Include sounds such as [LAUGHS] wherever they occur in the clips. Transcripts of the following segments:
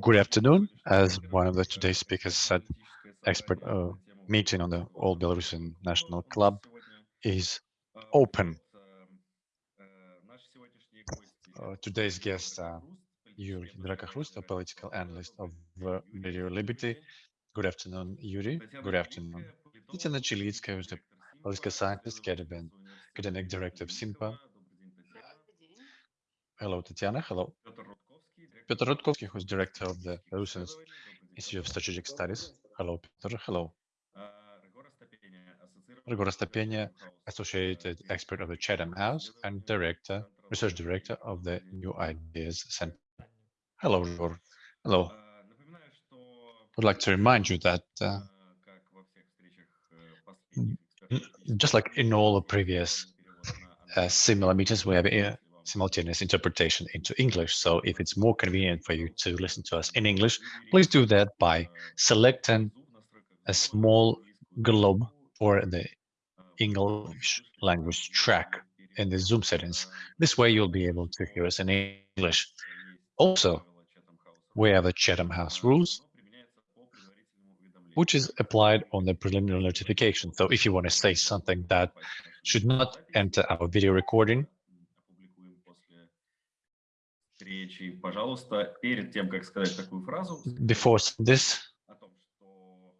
Good afternoon. As one of the today's speakers said, expert uh, meeting on the All Belarusian National Club is open. Uh, today's guest, uh, Yuri Drakakhrust, a political analyst of uh, Radio Liberty. Good afternoon, Yuri. Good afternoon. Tatiana Chulitskaya, who's the political scientist, academic director of SYMPA. Hello, Tatiana. Hello. Peter Rudkovsky, who's director of the Russian Institute of Strategic Studies. Hello, Peter. Hello. Ryhor Astapenia, associated expert of the Chatham House and director, research director of the New Ideas Center. Hello, Ryhor. Hello. I'd like to remind you that uh, just like in all the previous uh, similar meetings, we have simultaneous interpretation into English. So if it's more convenient for you to listen to us in English, please do that by selecting a small globe for the English language track in the Zoom settings. This way you'll be able to hear us in English. Also, we have the Chatham House rules, which is applied on the preliminary notification. So if you want to say something that should not enter our video recording, речи, пожалуйста, перед тем, как сказать такую фразу, before this, о том, что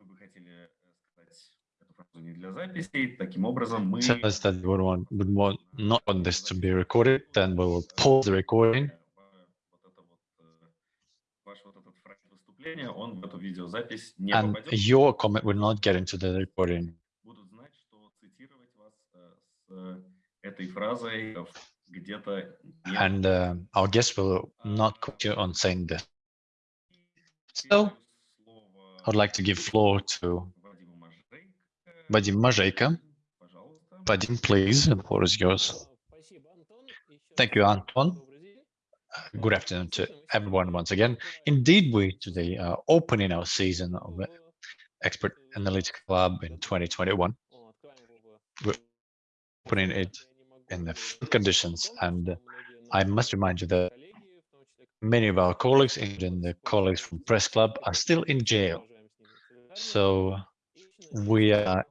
вы бы хотели сказать эту фразу не для записи, таким образом мы... says that we want, would want not want this to be recorded, then we will pause the recording. Выступления, он в эту видеозапись не And попадет. your comment will not get into the recording. Будут знать, что цитировать вас с этой фразой and uh, our guest will not quote you on saying this. So, I'd like to give floor to Vadim Mazheiko. Vadim, please, the floor is yours. Thank you, Anton. Good afternoon to everyone once again. Indeed, we today are opening our season of Expert Analytics Club in 2021. We're opening it in the conditions. And I must remind you that many of our colleagues, even the colleagues from Press Club, are still in jail. So we are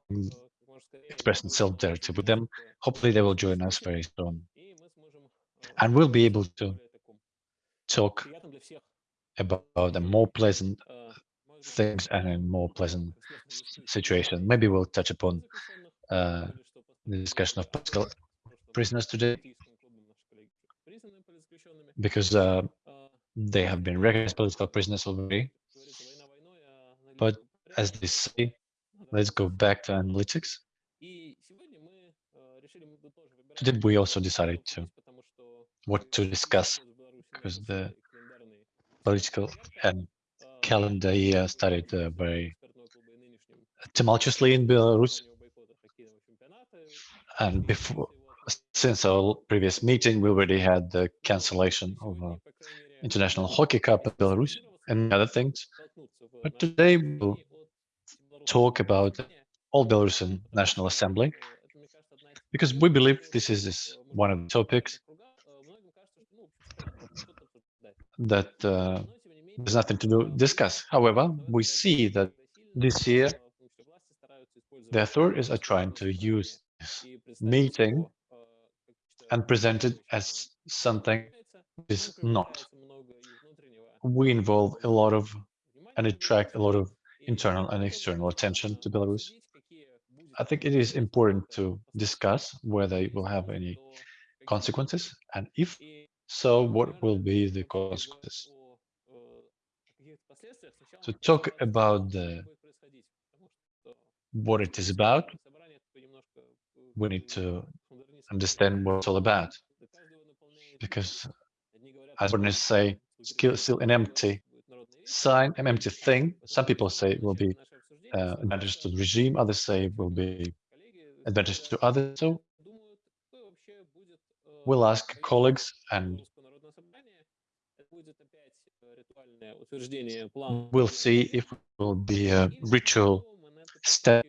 expressing solidarity with them. Hopefully they will join us very soon. And we'll be able to talk about a more pleasant things and a more pleasant situation. Maybe we'll touch upon uh, the discussion of political prisoners today because uh, they have been recognized political prisoners already. But as they say, let's go back to analytics. Today we also decided to what to discuss because the political and calendar year started uh, very tumultuously in Belarus. And before since our previous meeting, we already had the cancellation of uh, International Hockey Cup in Belarus and other things. But today we'll talk about All Belarusian National Assembly, because we believe this is this one of the topics that uh, there's nothing to do, discuss. However, we see that this year the authorities are trying to use this meeting and presented as something is not. We involve a lot of and attract a lot of internal and external attention to Belarus. I think it is important to discuss whether it will have any consequences, and if so, what will be the consequences. To talk about the, what it is about, we need to understand what it's all about. Because as one say, still, still an empty sign, an empty thing. Some people say it will be uh, advantage to the regime, others say it will be advantage to others. So we'll ask colleagues and we'll see if it will be a ritual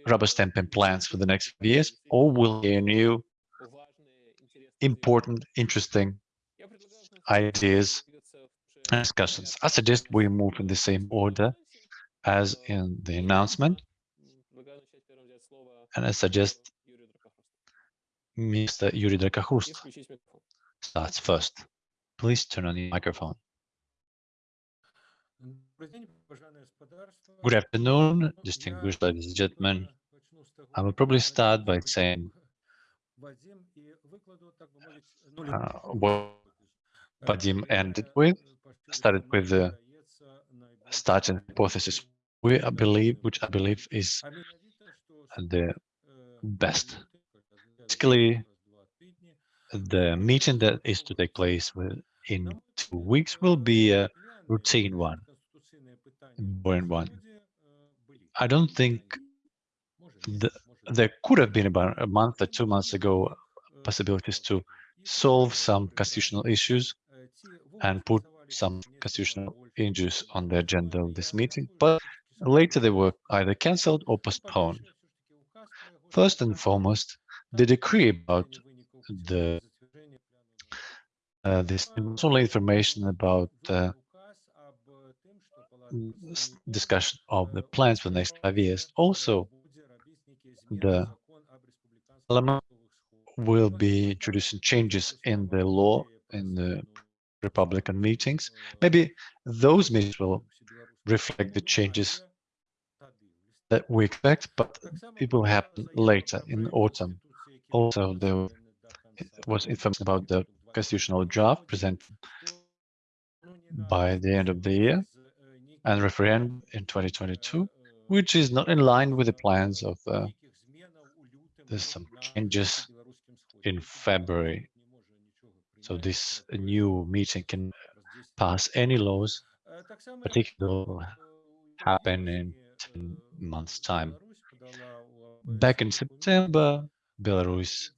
rubber stamping plans for the next years, or will be a new important, interesting ideas and discussions. I suggest we move in the same order as in the announcement, and I suggest Mr. Yuri Drakakhrust starts first. Please turn on your microphone. Good afternoon, distinguished ladies and gentlemen. I will probably start by saying uh, what Vadim ended with, started with the starting hypothesis, we I believe, which I believe is the best. Basically, the meeting that is to take place in two weeks will be a routine one, boring one. I don't think the, there could have been about a month or two months ago possibilities to solve some constitutional issues and put some constitutional issues on the agenda of this meeting, but later they were either cancelled or postponed. First and foremost, the decree about the uh, this only information about uh, discussion of the plans for the next five years. Also, the parliament will be introducing changes in the law in the Republican meetings. Maybe those meetings will reflect the changes that we expect, but it will happen later in autumn. Also, there was information about the constitutional draft presented by the end of the year and referendum in 2022, which is not in line with the plans of uh, there's some changes in February. So this new meeting can pass any laws, particularly happen in 10 months time. Back in September, Belarus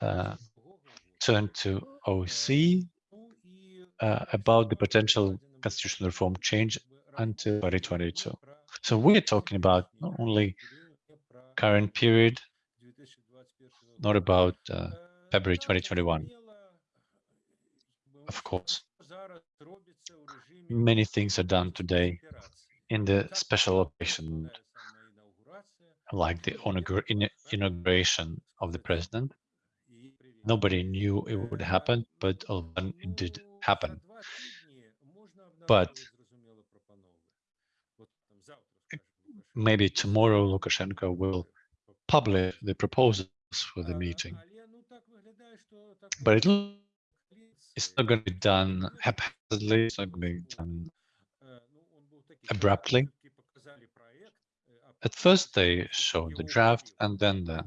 uh, turned to OC uh, about the potential constitutional reform change until 2022. So we're talking about not only current period, not about uh, February 2021. Of course, many things are done today in the special operation, like the inauguration of the president. Nobody knew it would happen, but it did happen. But maybe tomorrow Lukashenko will publish the proposals for the meeting. But it, it's not going to be done haphazardly, it's not going to be done abruptly. At first, they showed the draft, and then the,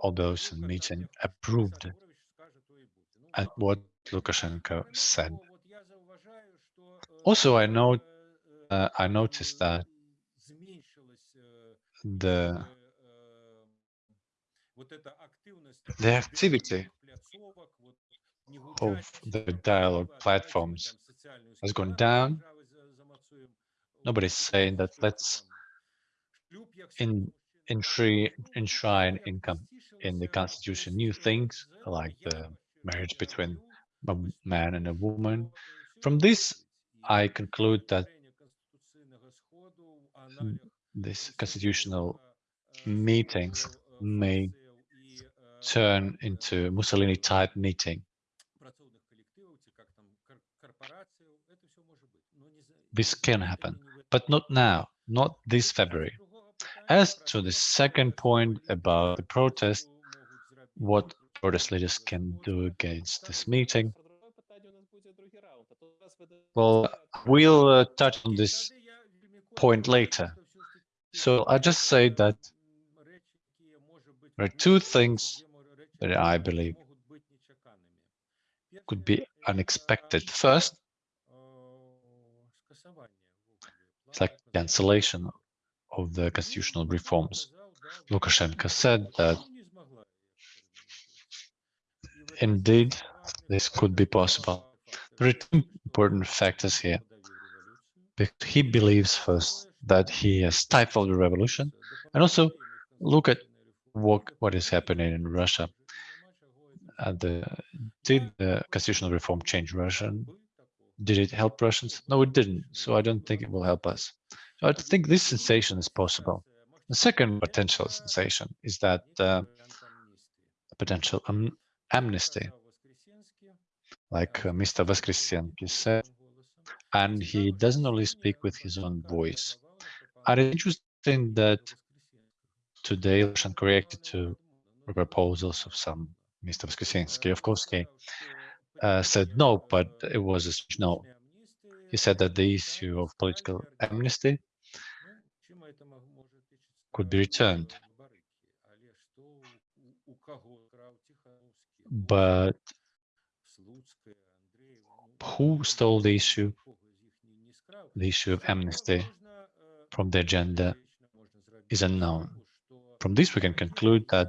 all those in the meeting approved at what Lukashenko said. Also, I know uh, I noticed that the the activity of the dialogue platforms. has gone down. Nobody's saying that let's in enshrine, enshrine income in the constitution. New things like the marriage between a man and a woman. From this, I conclude that this constitutional meetings may turn into Mussolini type meeting. This can happen, but not now, not this February. As to the second point about the protest, what protest leaders can do against this meeting, well, we'll uh, touch on this point later. So I just say that there are two things that I believe could be unexpected. First, it's like cancellation of the constitutional reforms. Lukashenko said that indeed this could be possible. There are two important factors here. He believes first that he has stifled the revolution, and also look at what, what is happening in Russia. Uh, the did the constitutional reform change Russian? Did it help Russians? No, it didn't. So I don't think it will help us. I think this sensation is possible. The second potential sensation is that uh, potential am amnesty, like uh, Mr. Voskresenskiy said, and he doesn't only speak with his own voice. And it's interesting that today Russian reacted to proposals of some Mr. Voskresenskiy. Of course, he uh, said no, but it was a no. He said that the issue of political amnesty could be returned. But who stole the issue, the issue of amnesty from the agenda is unknown. From this, we can conclude that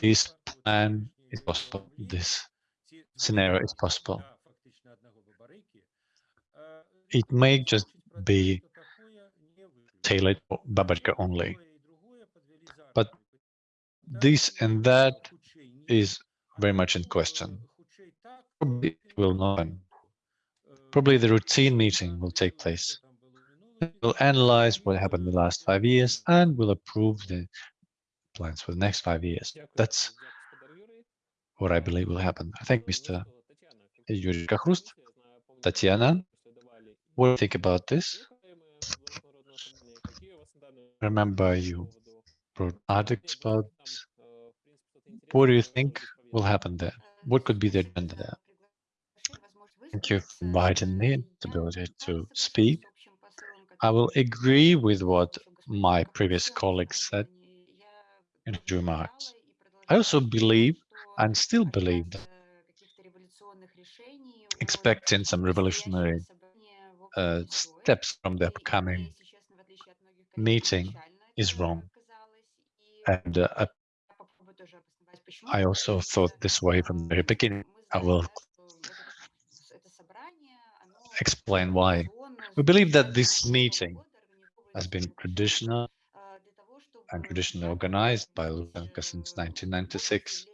this plan is possible, this scenario is possible. It may just be tailored for Babaryka only, but this and that is very much in question. Probably will not. Probably the routine meeting will take place. We'll analyze what happened in the last five years and we'll approve the plans for the next five years. That's what I believe will happen. I thank Mr. Yuri Kakhrust. Tatiana, what do you think about this? Remember you wrote articles about this. What do you think will happen there? What could be the agenda there? Thank you for inviting me the ability to speak. I will agree with what my previous colleagues said his remarks. I also believe and still believe that expecting some revolutionary uh, steps from the upcoming meeting is wrong. And uh, I also thought this way from the very beginning. I will explain why. We believe that this meeting has been traditional and traditionally organized by Lukashenko since 1996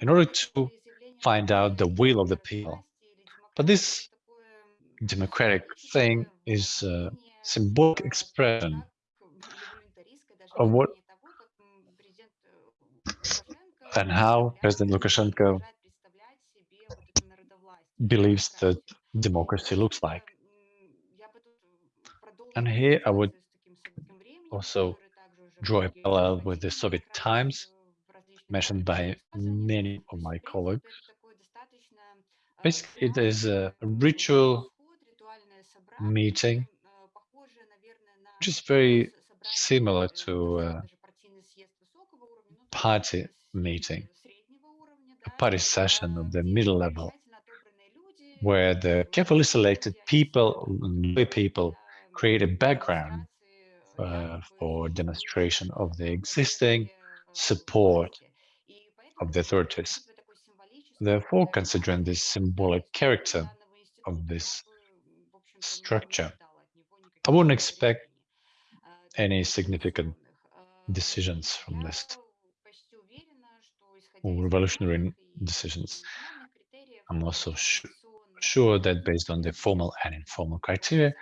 in order to find out the will of the people. But this democratic thing is a symbolic expression of what and how President Lukashenko believes that democracy looks like. And here I would also draw a parallel with the Soviet times mentioned by many of my colleagues. Basically, it is a ritual meeting, which is very similar to a party meeting, a party session of the middle level, where the carefully selected people, people create a background uh, for demonstration of the existing support of the authorities. Therefore, considering the symbolic character of this structure, I wouldn't expect any significant decisions from this or revolutionary decisions. I'm also sure that based on the formal and informal criteria,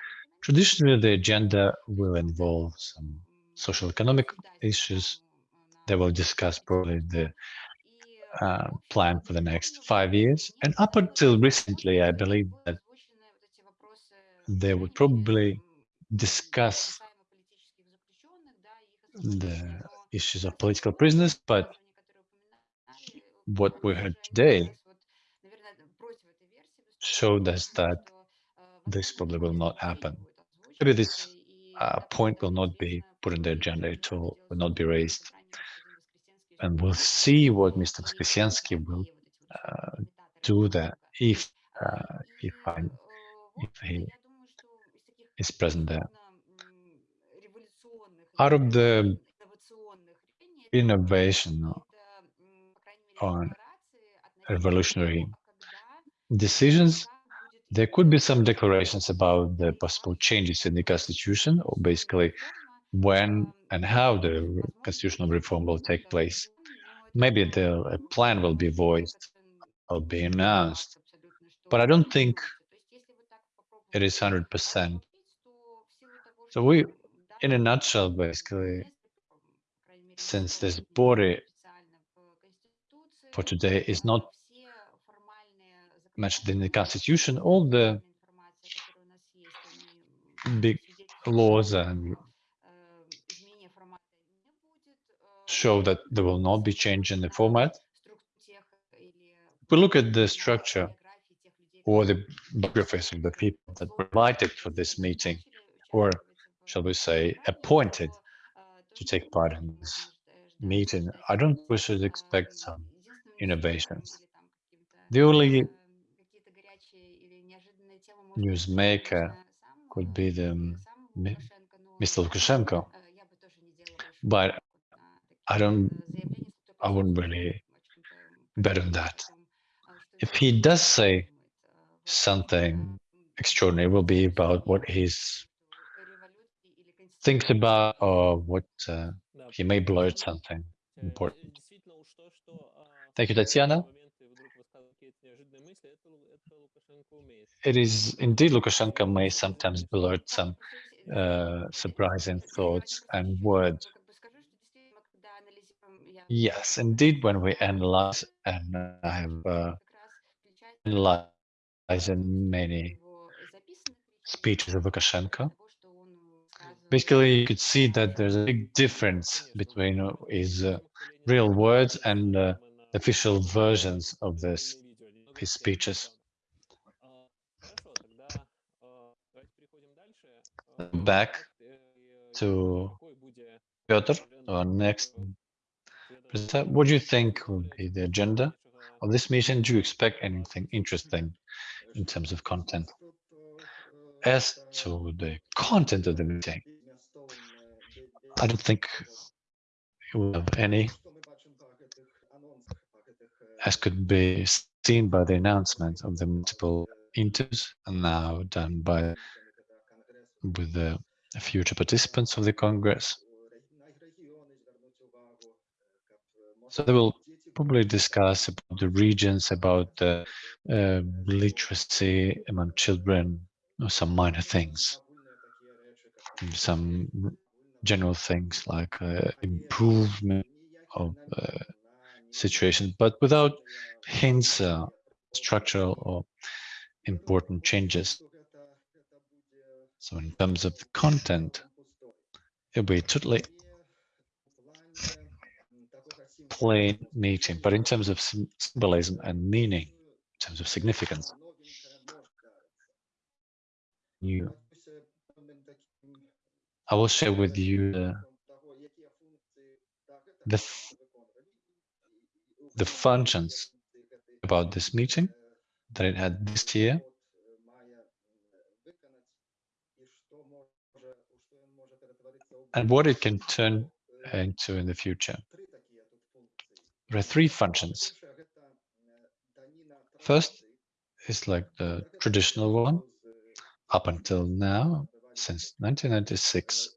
traditionally the agenda will involve some social economic issues that will discuss probably the uh, plan for the next five years. And up until recently, I believe that they would probably discuss the issues of political prisoners, but what we heard today showed us that this probably will not happen. Maybe this uh, point will not be put in the agenda at all, will not be raised. And we'll see what Mr. Voskresenskiy will uh, do that if uh, if, I, if he is present there. Out of the innovation on revolutionary decisions, there could be some declarations about the possible changes in the constitution, or basically when and how the constitutional reform will take place. maybe the a plan will be voiced or be announced, but I don't think it is 100%. So we, in a nutshell, basically, since this body for today is not mentioned in the constitution, all the big laws and show that there will not be change in the format. If we look at the structure or the biographies of the people that were invited for this meeting, or shall we say, appointed to take part in this meeting, I don't think we should expect some innovations. The only newsmaker could be the Mr. Lukashenko, but I don't, I wouldn't really bet on that. If he does say something extraordinary, will be about what he's thinks about or what uh, he may blurt something important. Thank you, Tatiana. It is indeed Lukashenko may sometimes blurt some uh, surprising thoughts and words. Yes, indeed, when we analyze, and I have uh, analyzed many speeches of Lukashenko, basically you could see that there's a big difference between his uh, real words and uh, official versions of this his speeches. Back to Piotr, our next presenter. What do you think will be the agenda of this meeting? Do you expect anything interesting in terms of content? As to the content of the meeting, I don't think we have any, as could be seen by the announcement of the multiple interviews and now done by with the future participants of the Congress. So they will probably discuss about the regions, about the uh, literacy among children, or some minor things, some general things like uh, improvement of uh, situation, but without hints, uh, structural or important changes. So in terms of the content, it'll be totally plain meeting, but in terms of symbolism and meaning, in terms of significance, you, I will share with you the the, the functions about this meeting that it had this year and what it can turn into in the future. There are three functions. First is like the traditional one. Up until now, since 1996,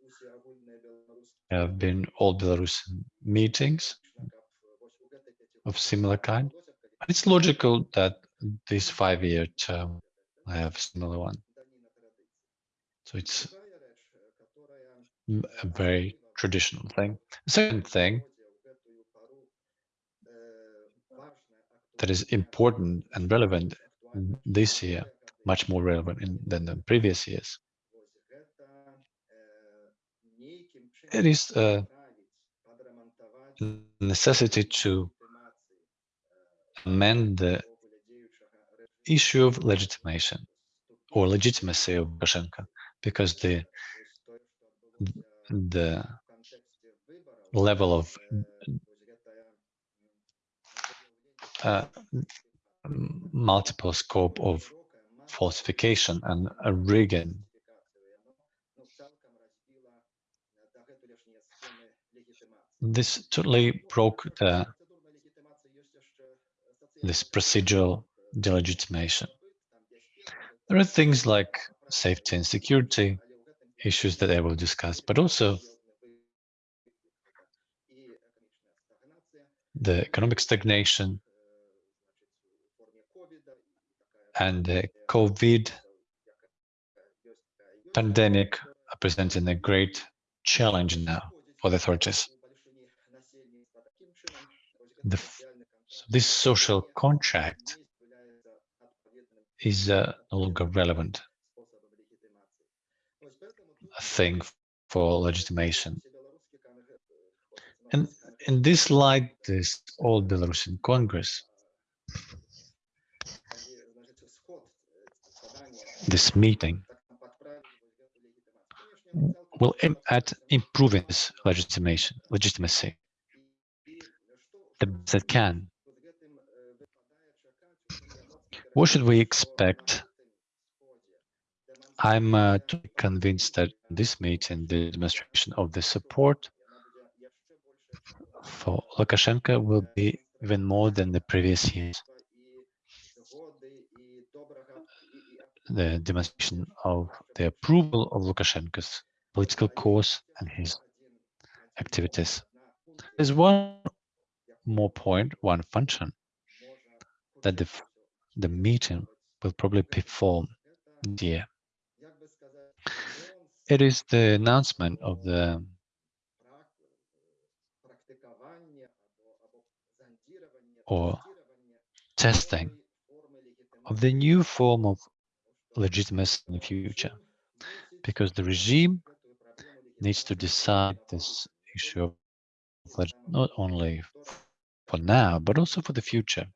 there have been all Belarusian meetings of similar kind. And it's logical that this five-year term I have similar one. So it's a very traditional thing. Second thing that is important and relevant this year, much more relevant in, than the previous years. It is a necessity to amend the issue of legitimation or legitimacy of Lukashenko because the the level of uh, multiple scope of falsification and a rigging. This totally broke the, this procedural delegitimation. There are things like safety and security issues that I will discuss, but also the economic stagnation and the COVID pandemic are presenting a great challenge now for the authorities. The, this social contract is uh, no longer relevant thing for legitimation. And in this light, this old Belarusian Congress, this meeting will aim at improving this legitimation, legitimacy the best it can. What should we expect? I'm uh, convinced that this meeting, the demonstration of the support for Lukashenko will be even more than the previous years. The demonstration of the approval of Lukashenko's political course and his activities. There's one more point, one function that the, the meeting will probably perform this year. It is the announcement of the or testing of the new form of legitimacy in the future, because the regime needs to decide this issue of not only for now, but also for the future.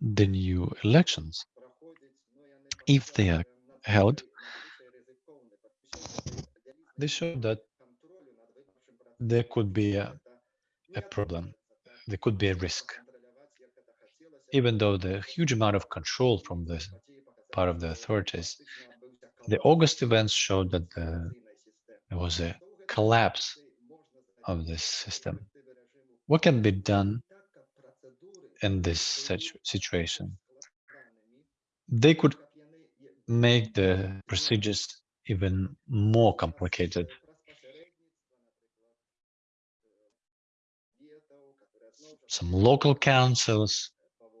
The new elections, if they are held, they show that there could be a, a problem, there could be a risk. Even though the huge amount of control from the part of the authorities, the August events showed that the, there was a collapse of this system. What can be done in this situation? They could make the procedures even more complicated. Some local councils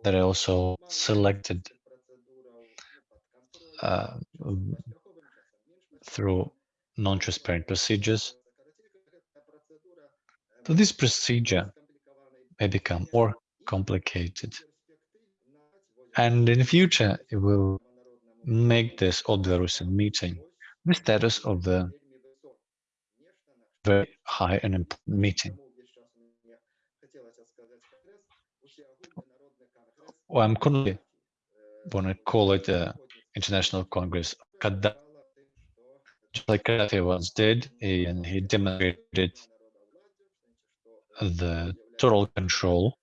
that are also selected uh, through non-transparent procedures so this procedure may become more complicated. And in the future, it will make this old Belarusian meeting the status of the very high and important meeting. Well, I'm currently want to call it the International Congress just like Gaddafi once did, and he demonstrated the total control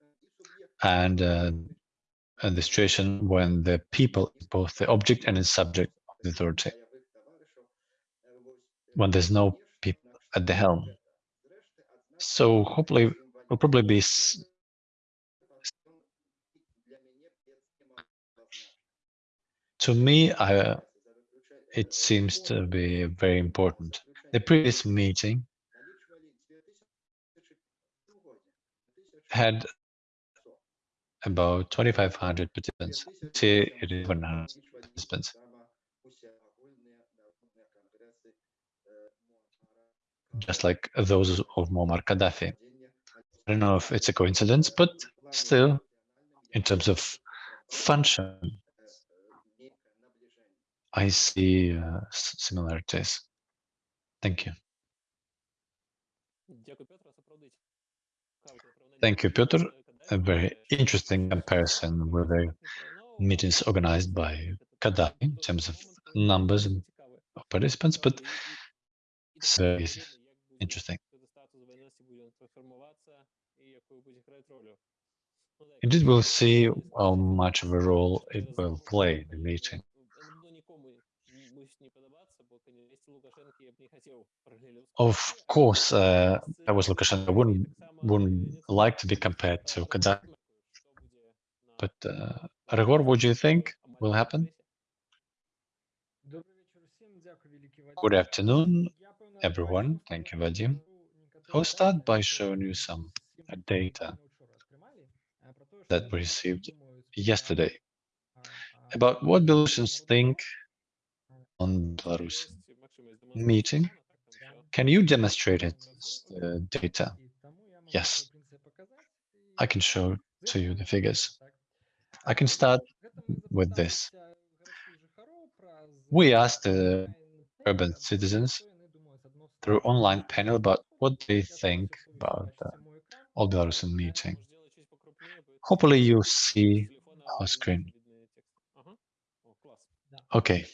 and, uh, and the situation when the people is both the object and the subject of the authority. When there's no people at the helm. So hopefully will probably be to me, I, it seems to be very important. The previous meeting had about 2,500 participants. Today it is 100 participants. Just like those of Muammar Gaddafi. I don't know if it's a coincidence, but still, in terms of function, I see uh, similarities. Thank you. Thank you, Piotr. A very interesting comparison with the meetings organized by Gaddafi in terms of numbers of participants, but so it's interesting. Indeed, we'll see how much of a role it will play in the meeting. Of course, uh, I was Lukashenko. I wouldn't wouldn't like to be compared to. But uh, Ryhor, what do you think will happen? Good afternoon, everyone. Thank you, Vadim. I'll start by showing you some data that we received yesterday about what Belarusians think on Belarus meeting. Can you demonstrate it, uh, data? Yes, I can show to you the figures. I can start with this. We asked the urban citizens through online panel about what they think about the All Belarusian meeting. Hopefully you see our screen. Okay,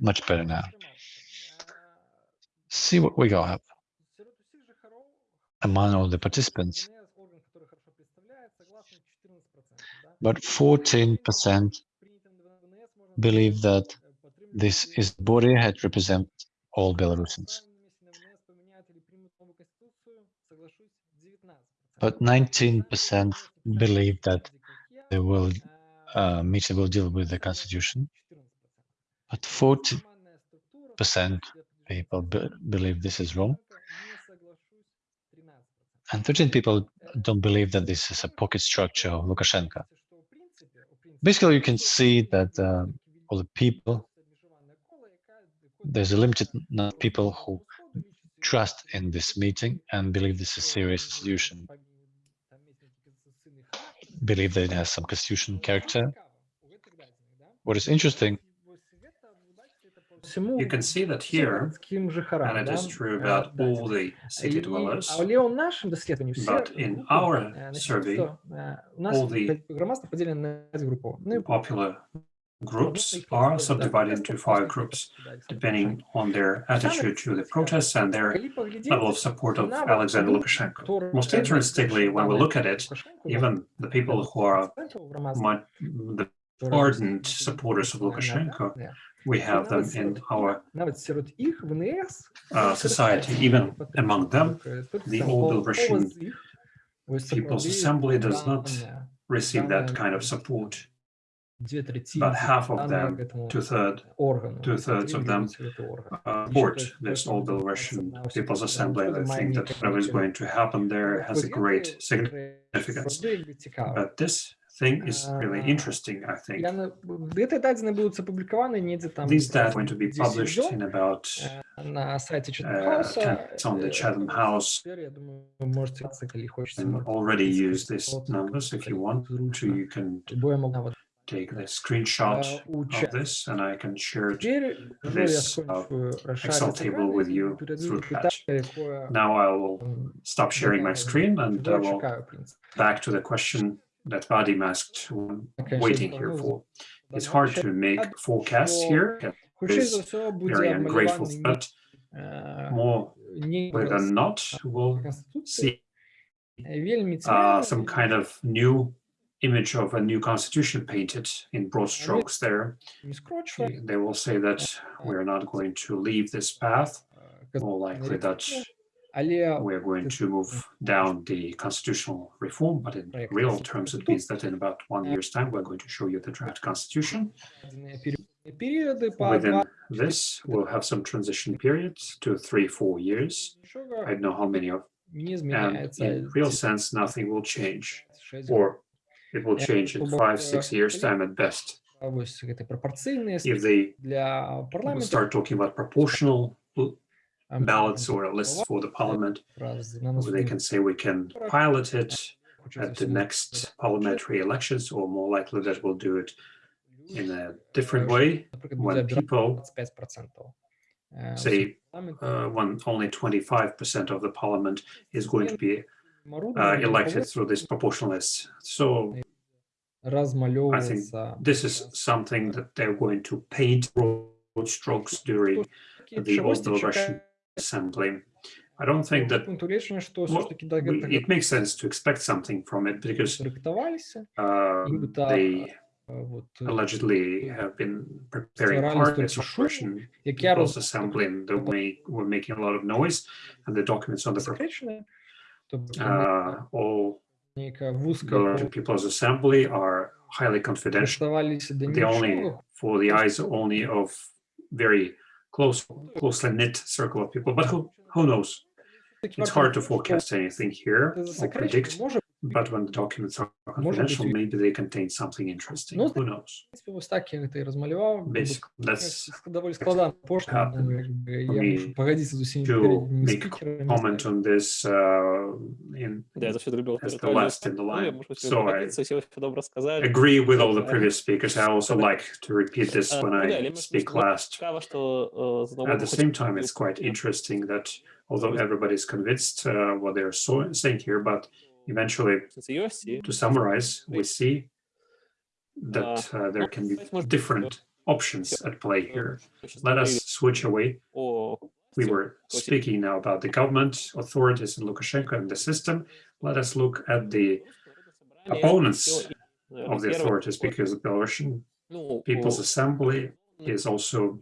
much better now. See what we got among all the participants. But 14% believe that this is body that represents all Belarusians. But 19% believe that they will uh, meeting will deal with the constitution. But 40% people be believe this is wrong. And 13 people don't believe that this is a pocket structure of Lukashenko. Basically, you can see that uh, all the people, there's a limited number of people who trust in this meeting and believe this is a serious institution, believe that it has some constitutional character. What is interesting you can see that here, and it is true about all the city dwellers, but in our survey, all the popular groups are subdivided into five groups, depending on their attitude to the protests and their level of support of Alexander Lukashenko. Most interestingly, when we look at it, even the people who are the ardent supporters of Lukashenko we have them in our uh, society, even among them, the old Russian People's Assembly does not receive that kind of support. But half of them, two-thirds two thirds of them, uh, support this old Belarusian People's Assembly. I think that whatever is going to happen there has a great significance. But this thing is really interesting, I think. These data are going to be published in about uh, it's on the Chatham House. and already use these numbers if you want to. You can take the screenshot of this and I can share this uh, Excel table with you through chat. Now I will stop sharing my screen and I will back to the question that body asked okay, waiting here for. It's hard to make forecasts here. It's very ungrateful, but more than not, we'll see uh, some kind of new image of a new constitution painted in broad strokes there. They will say that we're not going to leave this path, more likely that we're going to move down the constitutional reform, but in real terms, it means that in about one year's time, we're going to show you the draft constitution. Within this, we'll have some transition periods, two, three, four years. I don't know how many of, and in real sense, nothing will change, or it will change in five, six years' time at best. If they start talking about proportional ballots or lists for the parliament. They can say we can pilot it at the next parliamentary elections, or more likely that we'll do it in a different way when people say uh, when only 25% of the parliament is going to be uh, elected through this proportional list. So I think this is something that they're going to paint broad strokes during the old Russian assembly. I don't think that well, it makes sense to expect something from it because uh, they allegedly have been preparing hard this operation People's Assembly and they were making a lot of noise and the documents on the uh, all Belarusian People's Assembly are highly confidential. They only for the eyes only of very close, closely knit circle of people, but who, who knows? It's hard to forecast anything here or predict, but when the documents are confidential, maybe they contain something interesting. Who knows? Ось так я это и размалевал. Basically, that's довольно складно пошло, how но как бы я me мушу погодиться за всеми to передними make спикерами. comment on this uh, in Да, я завжди люблю as the повторювати. last in the Ну, я line. можу So I поділитися, всі все добре сказали. agree with all the previous speakers. I also like to repeat this Uh, when Моделі, I ми speak просто last. Цікаво, що е, знову At the хочу same time, it's quite interesting that although everybody's convinced uh, what they're so saying here, but eventually, to summarize, we see that uh, there can be different options at play here. Let us switch away. We were speaking now about the government, authorities, and Lukashenko and the system. Let us look at the opponents of the authorities, because the Belarusian People's Assembly is also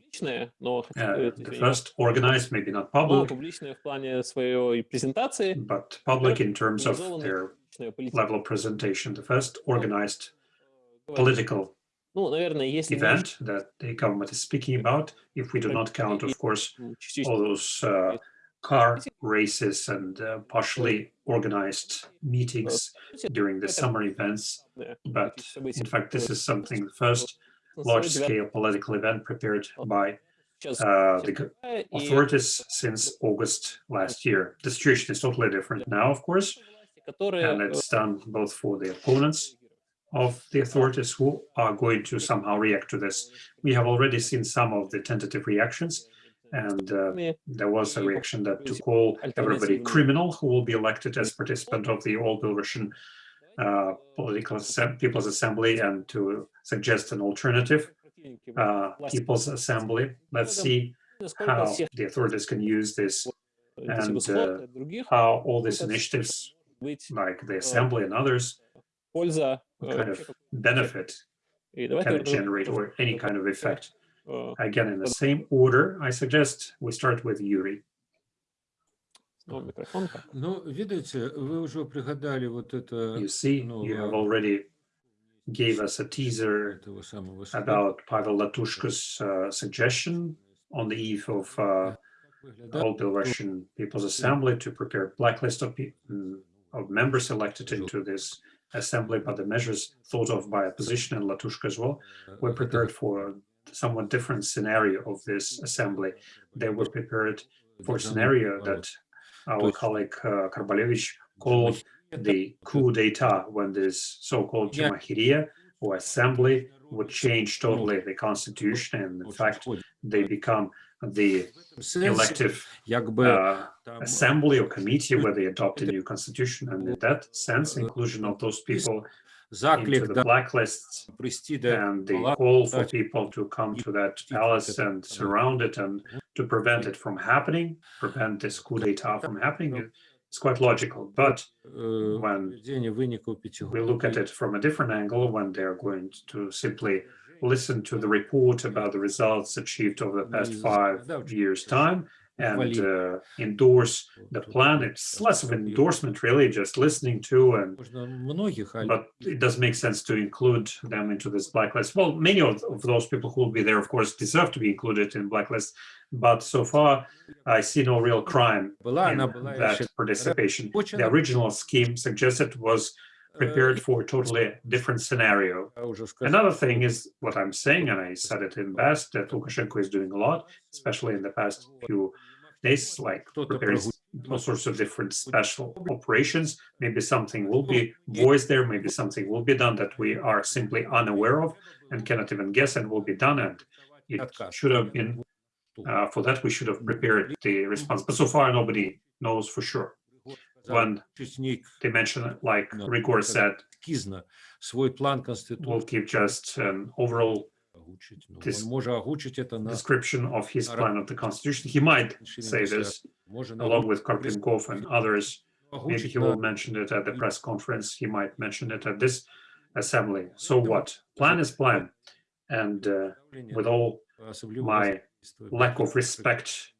uh, the first organized, maybe not public, but public in terms of their level of presentation, the first organized political event that the government is speaking about, if we do not count, of course, all those uh, car races and uh, partially organized meetings during the summer events. But in fact, this is something first large-scale political event prepared by uh, the authorities since August last year. The situation is totally different now, of course, and it's done both for the opponents of the authorities who are going to somehow react to this. We have already seen some of the tentative reactions, and uh, there was a reaction that to call everybody criminal who will be elected as participant of the all-Belarusian uh, political people's assembly and to suggest an alternative uh, people's assembly. Let's see how the authorities can use this and uh, how all these initiatives, like the assembly and others, kind of benefit can generate or any kind of effect. Again, in the same order, I suggest we start with Yuri. снова микрофон. Ну, видите, вы уже пригадали вот это You see, ну, you have э, already gave us a teaser этого самого суда. about Pavel Latushka's uh, suggestion on the eve of uh, Как выглядает all Belarusian People's Assembly to prepare blacklist of, pe- mm, of members elected into this assembly, but the measures thought of by opposition and Latushka as well were это prepared for a somewhat different scenario of this assembly. They were prepared for a державный scenario переворот. that our colleague uh, Karbalevich called the coup d'etat when this so-called Yeah. Jamahiria or assembly would change totally the constitution and in Очень fact входит. they become the В сенсе, elective як би uh, там, assembly or committee where they adopt a new constitution and in that sense inclusion of those people into the blacklists and the call for people to come to that palace and surround it and to prevent it from happening, prevent this coup d'etat from happening. It's quite logical, but when we look at it from a different angle, when they're going to simply listen to the report about the results achieved over the past five years' time and uh, endorse the plan. It's less of an endorsement, really, just listening to, and but it does make sense to include them into this blacklist. Well, many of, of those people who will be there, of course, deserve to be included in blacklist, but so far I see no real crime in that participation. The original scheme suggested was prepared for a totally different scenario. Another thing is what I'm saying, and I said it in past, that Lukashenko is doing a lot, especially in the past few there's like there's all sorts of different special operations. Maybe something will be voiced there, maybe something will be done that we are simply unaware of and cannot even guess and will be done. And it should have been, uh, for that we should have prepared the response. But so far nobody knows for sure. One dimension, like Ryhor said, will keep just an overall озвучить. Ну, this он может озвучить это на description of his Ара- plan of the constitution. He might Решили say написать. this может along with Karpinkov and others. Maybe озвучить he на will mention it at the press conference. He might mention it at this assembly. So what? Plan is plan. And uh, with all особливо my воздействия lack of respect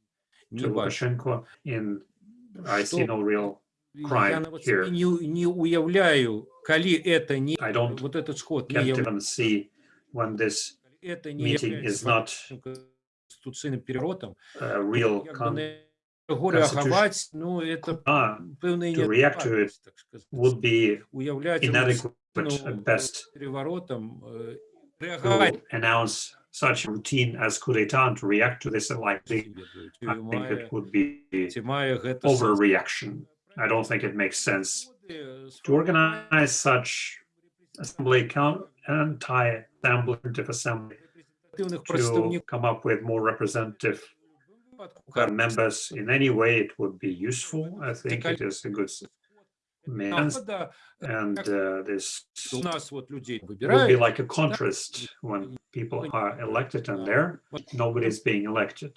не to бачу. Lukashenko, in I see Что no real я crime нават here. собі не, не уявляю, коли это не, I don't вот этот сход не can't является, even see when this это не meeting является is not конституционным переворотом, a real как бы con- на Його реагувати, ну, это uh, певний to react to it неадекватність, так сказати. would be Уявляти inadequate рутину, at best переворотом, е, реагувати. to announce such a routine as coup d'etat and to react to this likely, Чи I think має, it would be чи має гэта сенс? overreaction. I don't think it makes sense Е, to organize such assembly count representative assembly to come up with more representative uh, members. In any way it would be useful. I think it is a good means. and uh, this will be like a contrast when people are elected and there. Nobody is being elected.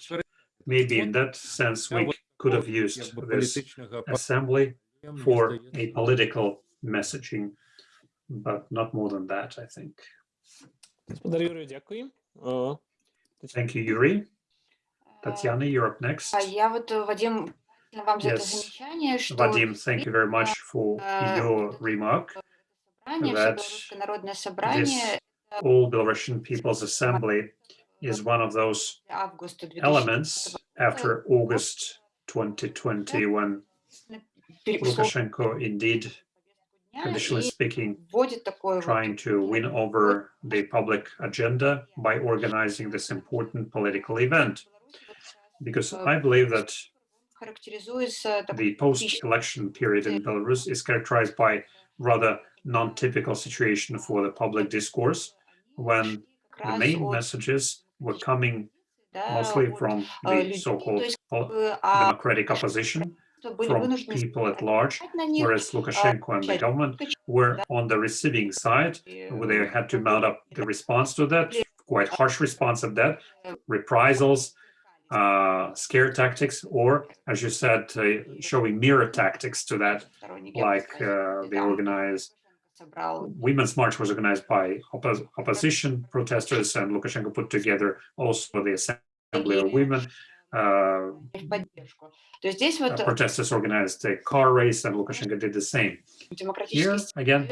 Maybe in that sense we could have used this assembly for a political messaging but not more than that i think. Господар Юрію, дякую. Е, Thank you, Yuri. Tatiana, you're up next. А я вот, э, Вадим, вам за это Yes. замечание, что Vadim, thank you very much for Uh, your remark. собрание, that Всебелорусское народное собрание All Belarusian People's Assembly is one of those августа 2000 elements after August 2020, when Lukashenko indeed, traditionally speaking, trying to win over the public agenda by organizing this important political event. Because I believe that the post-election period in Belarus is characterized by rather non-typical situation for the public discourse when the main messages were coming mostly from the so-called democratic opposition from people at large, whereas Lukashenko and the government were on the receiving side, where they had to mount up the response to that, quite harsh response of that, reprisals, uh, scare tactics, or, as you said, uh, showing mirror tactics to that, like uh, they organize Women's March was organized by oppos opposition protesters, and Lukashenko put together also the Assembly of Women, uh, protesters organized a car race and Lukashenko did the same. Here, again,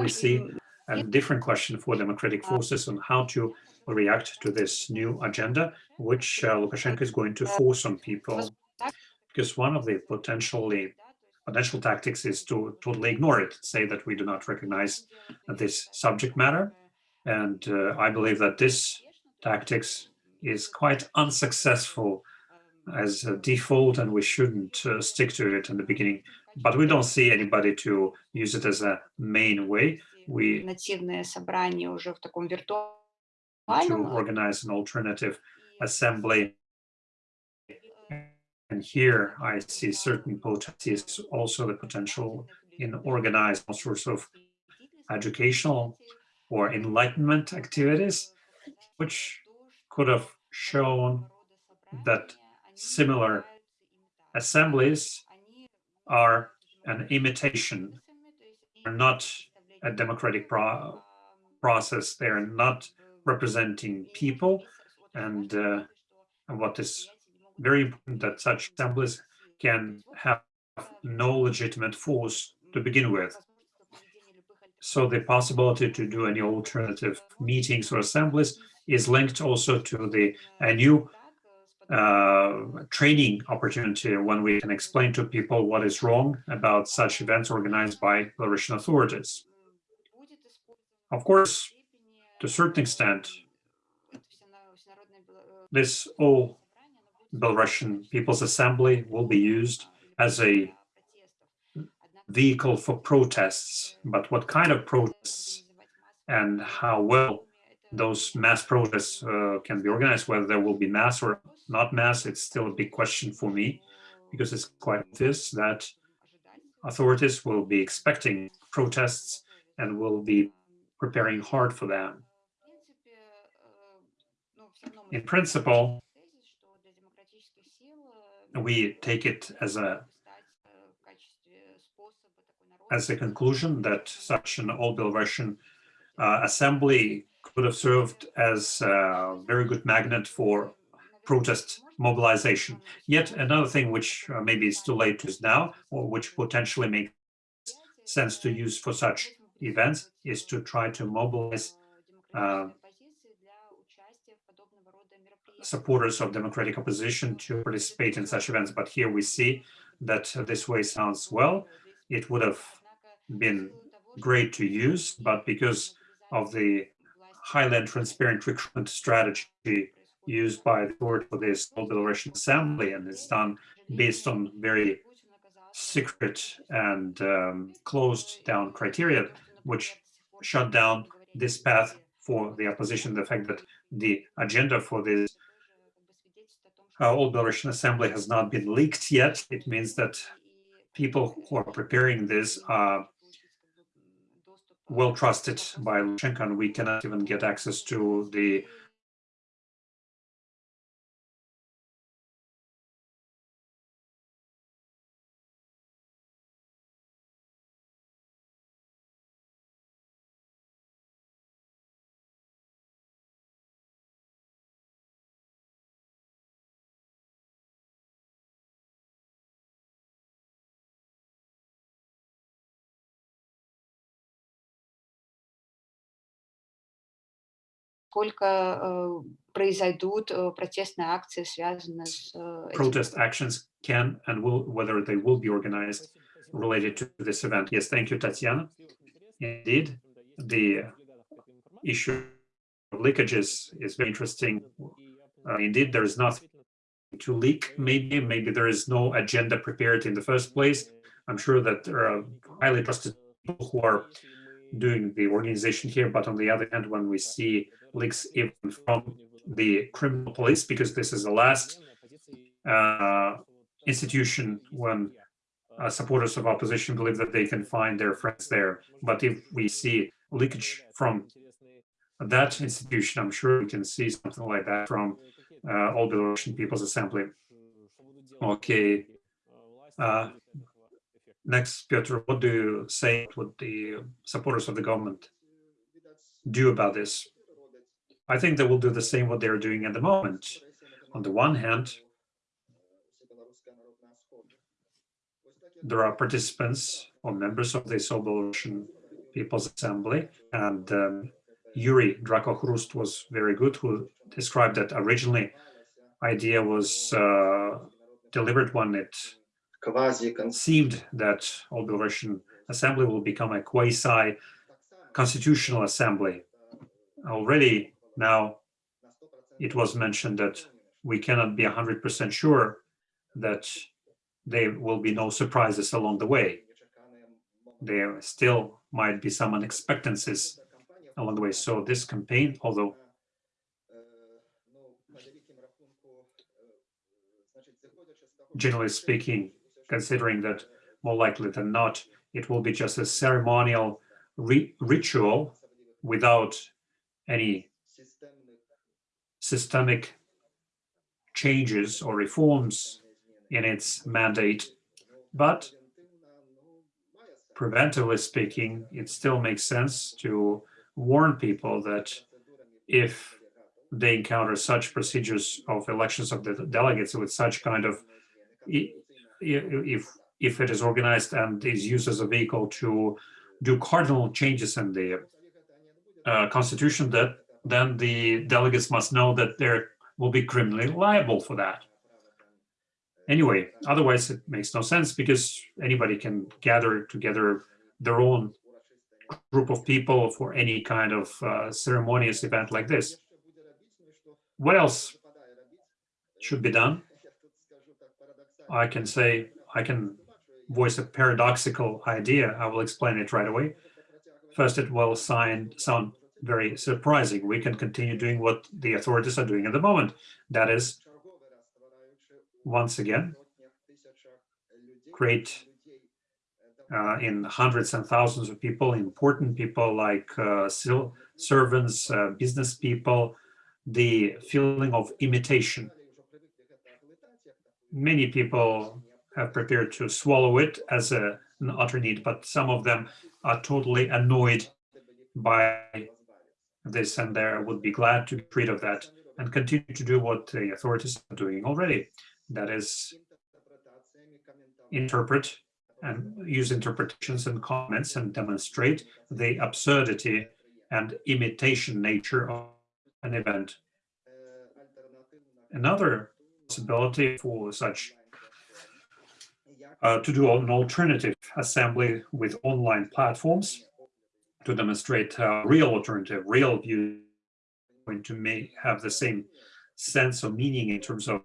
we see a different question for democratic forces on how to react to this new agenda, which uh, Lukashenko is going to force on people. Because one of the potentially potential tactics is to totally ignore it, say that we do not recognize this subject matter. And uh, I believe that this tactics is quite unsuccessful as a default and we shouldn't uh, stick to it in the beginning. But we don't see anybody to use it as a main way. We to organize an alternative assembly. And here I see certain potencies, also the potential in organized all sorts of educational or enlightenment activities, which could have shown that similar assemblies are an imitation, are not a democratic pro- process. They're not representing people. And, uh, and what is very important that such assemblies can have no legitimate force to begin with. So the possibility to do any alternative meetings or assemblies is linked also to the a new uh, training opportunity when we can explain to people what is wrong about such events organized by Belarusian authorities. Of course, to a certain extent, this all Belarusian People's Assembly will be used as a vehicle for protests. But what kind of protests and how well those mass protests uh, can be organized, whether there will be mass or not mass, it's still a big question for me, because it's quite obvious that authorities will be expecting protests and will be preparing hard for them. In principle, we take it as a as a conclusion that such an all Belarusian uh, assembly could have served as a very good magnet for protest mobilization. Yet another thing which uh, maybe is too late to now, or which potentially makes sense to use for such events, is to try to mobilize uh, supporters of democratic opposition to participate in such events. But here we see that this way sounds well. It would have been great to use, but because of the highly and transparent recruitment strategy used by the board for this Belarusian assembly, and it's done based on very secret and um, closed down criteria, which shut down this path for the opposition. The fact that the agenda for this uh, All Belarusian Assembly has not been leaked yet. It means that people who are preparing this are well trusted by Lukashenko, and we cannot even get access to the сколько э, произойдут э, протестные акции, связанные с э, этим. protest actions can and will, whether they will be organized related to this event. Yes, thank you, Tatiana. Indeed, the issue of leakages is very interesting. Uh, indeed, there is nothing to leak, maybe, maybe there is no agenda prepared in the first place. I'm sure that there are highly trusted people who are doing the organization here, but on the other hand, when we see leaks even from the criminal police, because this is the last uh, institution when uh, supporters of opposition believe that they can find their friends there. But if we see leakage from that institution, I'm sure we can see something like that from uh, all Belarusian People's Assembly. Okay. Uh, next, Piotr, what do you say what the supporters of the government do about this? I think they will do the same what they're doing at the moment. On the one hand, there are participants or members of the Belarusian People's Assembly, and um, Yuri Drakakhrust was very good, who described that originally idea was uh, delivered when it seemed that all Belarusian Assembly will become a quasi-constitutional assembly. Already now, it was mentioned that we cannot be 100% sure that there will be no surprises along the way. There still might be some unexpectancies along the way. So this campaign, although generally speaking, considering that more likely than not, it will be just a ceremonial ritual without any systemic changes or reforms in its mandate. But preventively speaking, it still makes sense to warn people that if they encounter such procedures of elections of the delegates with such kind of if if it is organized and is used as a vehicle to do cardinal changes in the uh, constitution that then the delegates must know that they will be criminally liable for that. Anyway, otherwise it makes no sense because anybody can gather together their own group of people for any kind of uh, ceremonious event like this. What else should be done? I can say, I can voice a paradoxical idea. I will explain it right away. First, it will sign, sound very surprising. We can continue doing what the authorities are doing at the moment. That is, once again, create uh, in hundreds and thousands of people, important people like uh, servants, uh, business people, the feeling of imitation. Many people have prepared to swallow it as a, an utter need, but some of them are totally annoyed by this and they would be glad to get rid of that and continue to do what the authorities are doing already. That is interpret and use interpretations and comments and demonstrate the absurdity and imitation nature of an event. Another possibility for such uh, to do an alternative assembly with online platforms to demonstrate real alternative, real view going to make have the same sense of meaning in terms of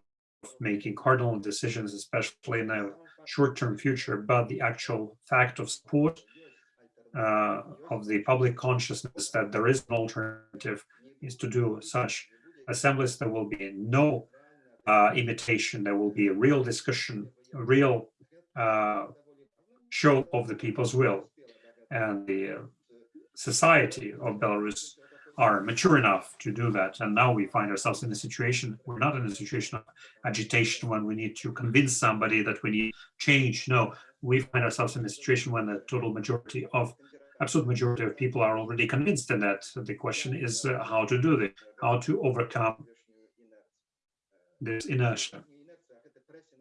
making cardinal decisions, especially in a short-term future, but the actual fact of support uh, of the public consciousness that there is an alternative is to do such assemblies. There will be no uh, imitation. There will be a real discussion, a real uh, show of the people's will. And the uh, society of Belarus are mature enough to do that. And now we find ourselves in a situation, we're not in a situation of agitation when we need to convince somebody that we need change. No, we find ourselves in a situation when the total majority of, absolute majority of people are already convinced in that. The question is uh, how to do this, how to overcome this inertia.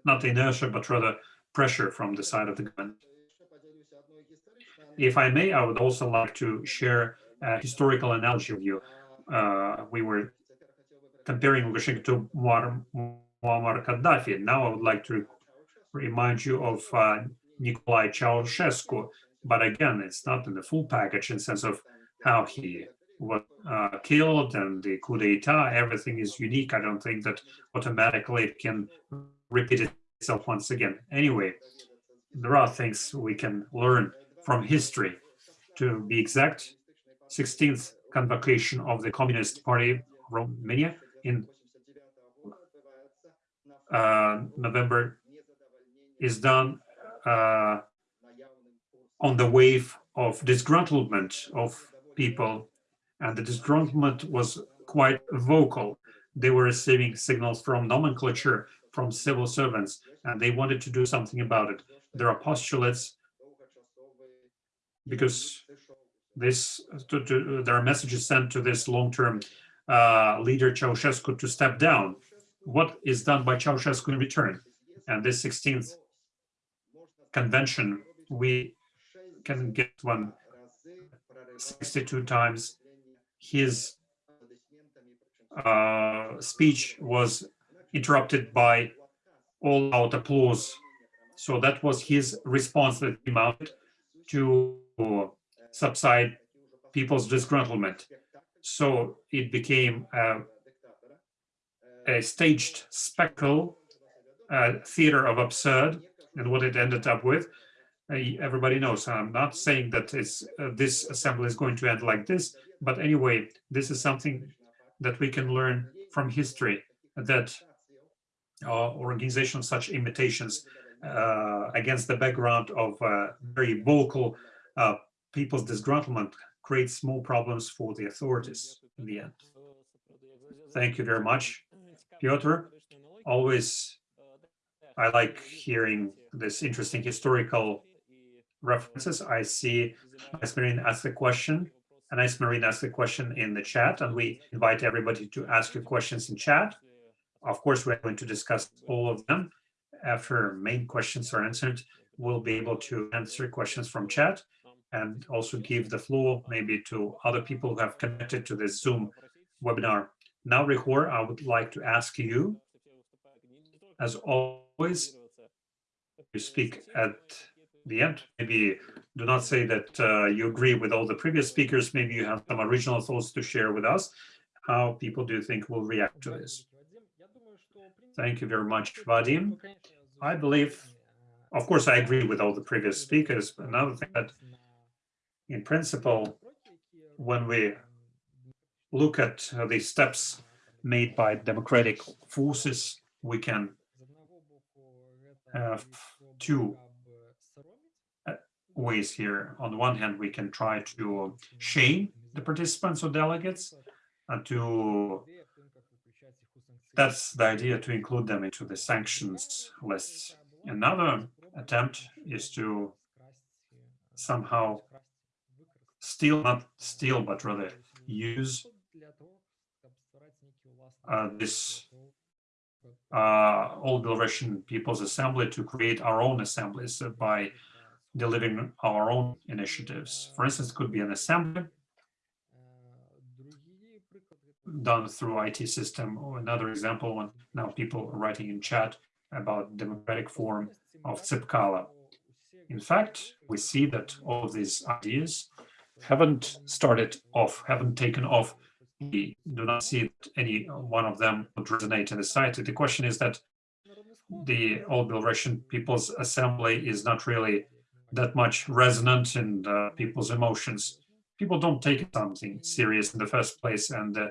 Not inertia, but rather pressure from the side of the government. If I may, I would also like to share a historical analogy with you. Uh, we were comparing Lukashenko to Muammar, Muammar Gaddafi. Now I would like to remind you of uh, Nikolai Ceausescu, but again, it's not in the full package in sense of how he was uh, killed and the coup d'etat, everything is unique. I don't think that automatically it can repeat itself once again. Anyway, there are things we can learn from history. To be exact, 16th convocation of the Communist Party Romania in uh, November is done uh, on the wave of disgruntlement of people and the disgruntlement was quite vocal. They were receiving signals from nomenclature, from civil servants, and they wanted to do something about it. There are postulates because this to, to, there are messages sent to this long-term uh, leader Ceausescu to step down. What is done by Ceausescu in return? And this 16th convention, we can get one 62 times. His uh, speech was interrupted by all-out applause. So that was his response that he mounted to subside people's disgruntlement. So it became a, a staged spectacle, a theater of absurd, and what it ended up with, uh, everybody knows. I'm not saying that it's, uh, this assembly is going to end like this, but anyway, this is something that we can learn from history, that uh, organization of such imitations uh, against the background of uh, very vocal uh, people's disgruntlement creates more problems for the authorities in the end. Thank you very much, Piotr. Always, I like hearing this interesting historical references. I see Marine asked a question, Nice Marine asked a question in the chat, and we invite everybody to ask your questions in chat. Of course, we're going to discuss all of them. After main questions are answered, we'll be able to answer questions from chat and also give the floor maybe to other people who have connected to this Zoom webinar. Now, Ryhor, I would like to ask you, as always, you speak at the end. Maybe do not say that uh, you agree with all the previous speakers. Maybe you have some original thoughts to share with us. How people do you think will react to this? Thank you very much, Vadim. I believe, of course, I agree with all the previous speakers. but Another thing that in principle, when we look at the steps made by democratic forces, we can have two ways here. On the one hand, we can try to shame the participants or delegates and to that's the idea to include them into the sanctions lists. Another attempt is to somehow steal, not steal, but rather use uh, this uh, All Belarusian People's Assembly to create our own assemblies by delivering our own initiatives. For instance, it could be an assembly. done through IT system. Or another example, when now people are writing in chat about democratic form of Tsipkala. In fact, we see that all of these ideas haven't started off, haven't taken off. We do not see that any one of them would resonate in the society. The question is that the All Belarusian People's Assembly is not really that much resonant in uh, people's emotions. People don't take something serious in the first place, and uh,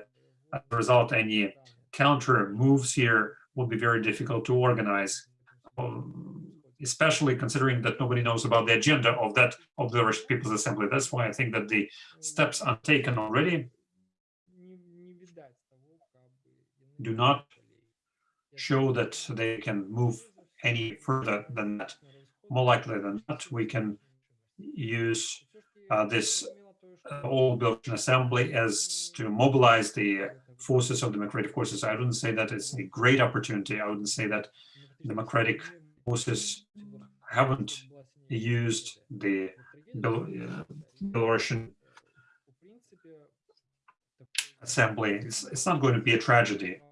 as a result, any counter moves here will be very difficult to organize, um, especially considering that nobody knows about the agenda of that of the Russian People's Assembly. That's why I think that the steps are taken already do not show that they can move any further than that. More likely than not, we can use uh, this uh, all Belarusian assembly as to mobilize the forces of democratic forces. I wouldn't say that it's a great opportunity. I wouldn't say that democratic forces haven't used the uh, Belarusian assembly. It's, it's not going to be a tragedy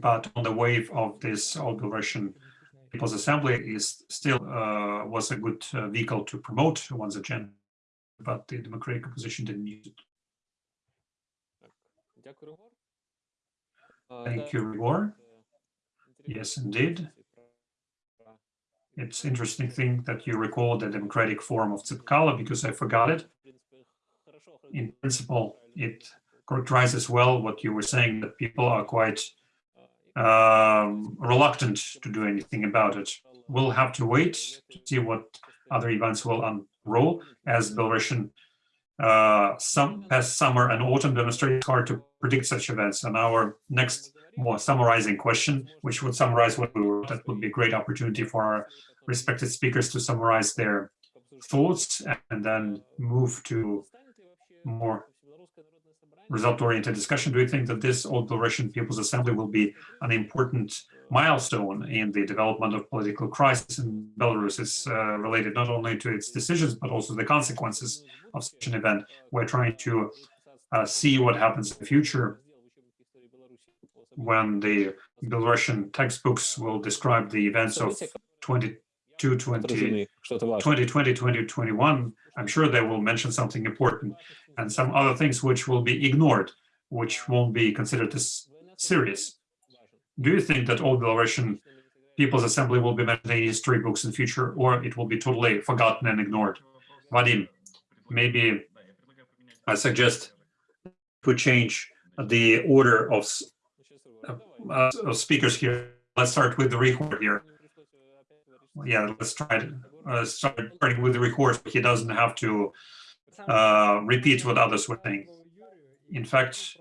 but on the wave of this All Belarusian People's Assembly is still uh, was a good uh, vehicle to promote one's agenda, but the democratic opposition didn't use it. Thank you, Ryhor. Yes, indeed. It's interesting thing that you recall the democratic form of Tsipkala because I forgot it. In principle, it characterizes well what you were saying, that people are quite reluctant to do anything about it. We'll have to wait to see what other events will unroll as Belarusian uh, some past summer and autumn demonstrate it's hard to predict such events. And our next more summarizing question, which would summarize what we were, that would be a great opportunity for our respected speakers to summarize their thoughts and then move to more result-oriented discussion, do you think that this old Belarusian People's Assembly will be an important milestone in the development of political crisis in Belarus? It's uh, related not only to its decisions, but also the consequences of such an event. We're trying to uh, see what happens in the future when the Belarusian textbooks will describe the events of 20, 2020, 2021, I'm sure they will mention something important and some other things which will be ignored, which won't be considered as serious. Do you think that all Belarusian People's Assembly will be mentioned in history books in future, or it will be totally forgotten and ignored? Vadim, maybe I suggest we change the order of, uh, of speakers here. Let's start with the record here yeah, let's try to uh, start starting with the record. He doesn't have to uh, repeat what others were saying. In fact,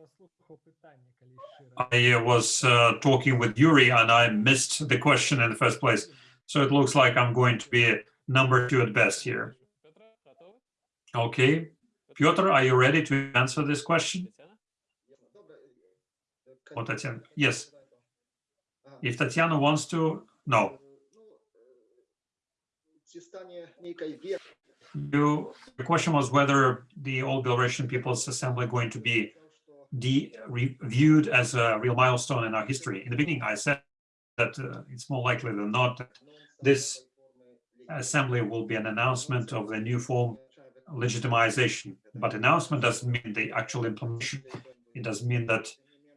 I was uh, talking with Yuri and I missed the question in the first place. So it looks like I'm going to be number two at best here. Okay. Piotr, are you ready to answer this question? Oh, Tatiana. Yes. If Tatiana wants to, no. You, the question was whether the Old Belarusian People's Assembly going to be de reviewed as a real milestone in our history. In the beginning, I said that uh, it's more likely than not that this assembly will be an announcement of the new form legitimization. But announcement doesn't mean the actual implementation. It doesn't mean that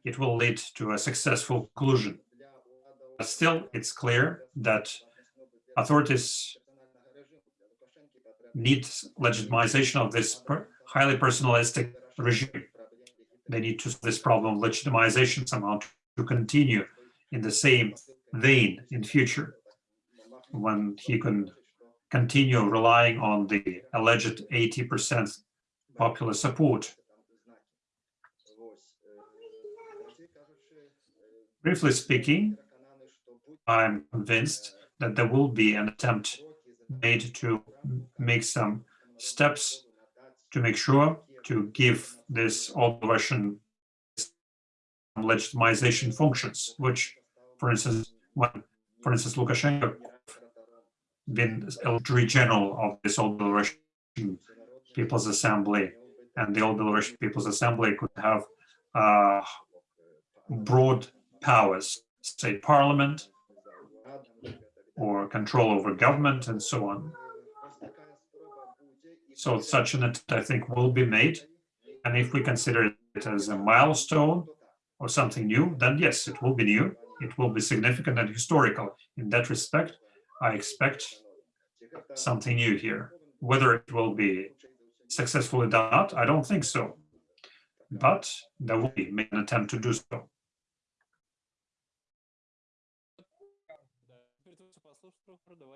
it will lead to a successful conclusion. But still, it's clear that authorities needs legitimization of this per highly personalistic regime. They need to this problem of legitimization somehow to continue in the same vein in future when he can continue relying on the alleged 80% popular support. Briefly speaking, I'm convinced that there will be an attempt made to make some steps to make sure to give this old Russian legitimization functions, which, for instance, when, for instance, Lukashenko been Secretary General of this old Russian People's Assembly and the old Belarusian People's Assembly could have uh, broad powers, state parliament, or control over government and so on. So such an attempt, I think, will be made. And if we consider it as a milestone or something new, then yes, it will be new. It will be significant and historical. In that respect, I expect something new here. Whether it will be successfully done I don't think so. But there will be an attempt to do so.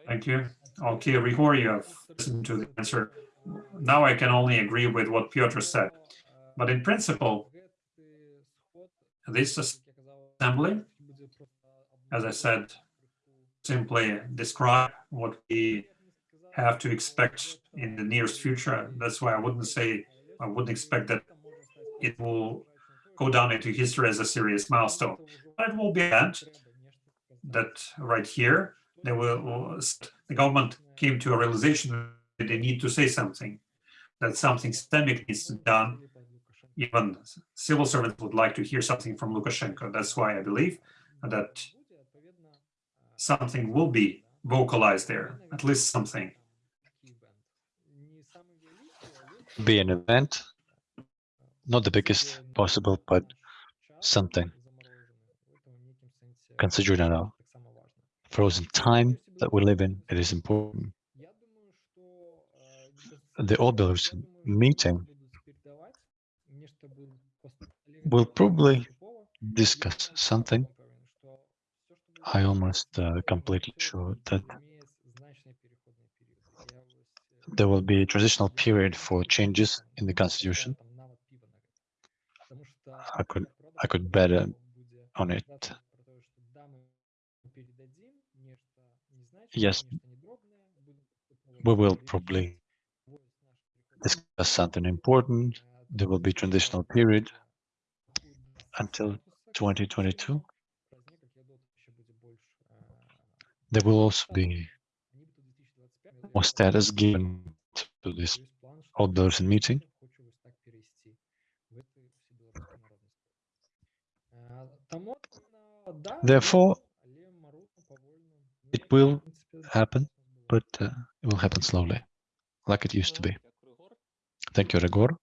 Thank you. Okay, Ryhor, you have listened to the answer. Now I can only agree with what Piotr uh, said. But in principle, this assembly, as I said, simply describe what we have to expect in the nearest future. That's why I wouldn't say, I wouldn't expect that it will go down into history as a serious milestone. But it will be that, that right here, will, the government came to a realization that they need to say something, that something systemic needs to be done. Even civil servants would like to hear something from Lukashenko. That's why I believe that something will be vocalized there, at least something. Be an event, not the biggest possible, but something. Considering our frozen time that we live in, it is important. The Belarusian meeting will probably discuss something. I almost uh, completely sure that there will be a transitional period for changes in the constitution. I could I could bet on it. Yes, we will probably discuss something important. There will be transitional period until 2022. There will also be more status given to this all Belarusian meeting. Therefore, it will happen, but uh, it will happen slowly, like it used to be. Thank you, Ryhor.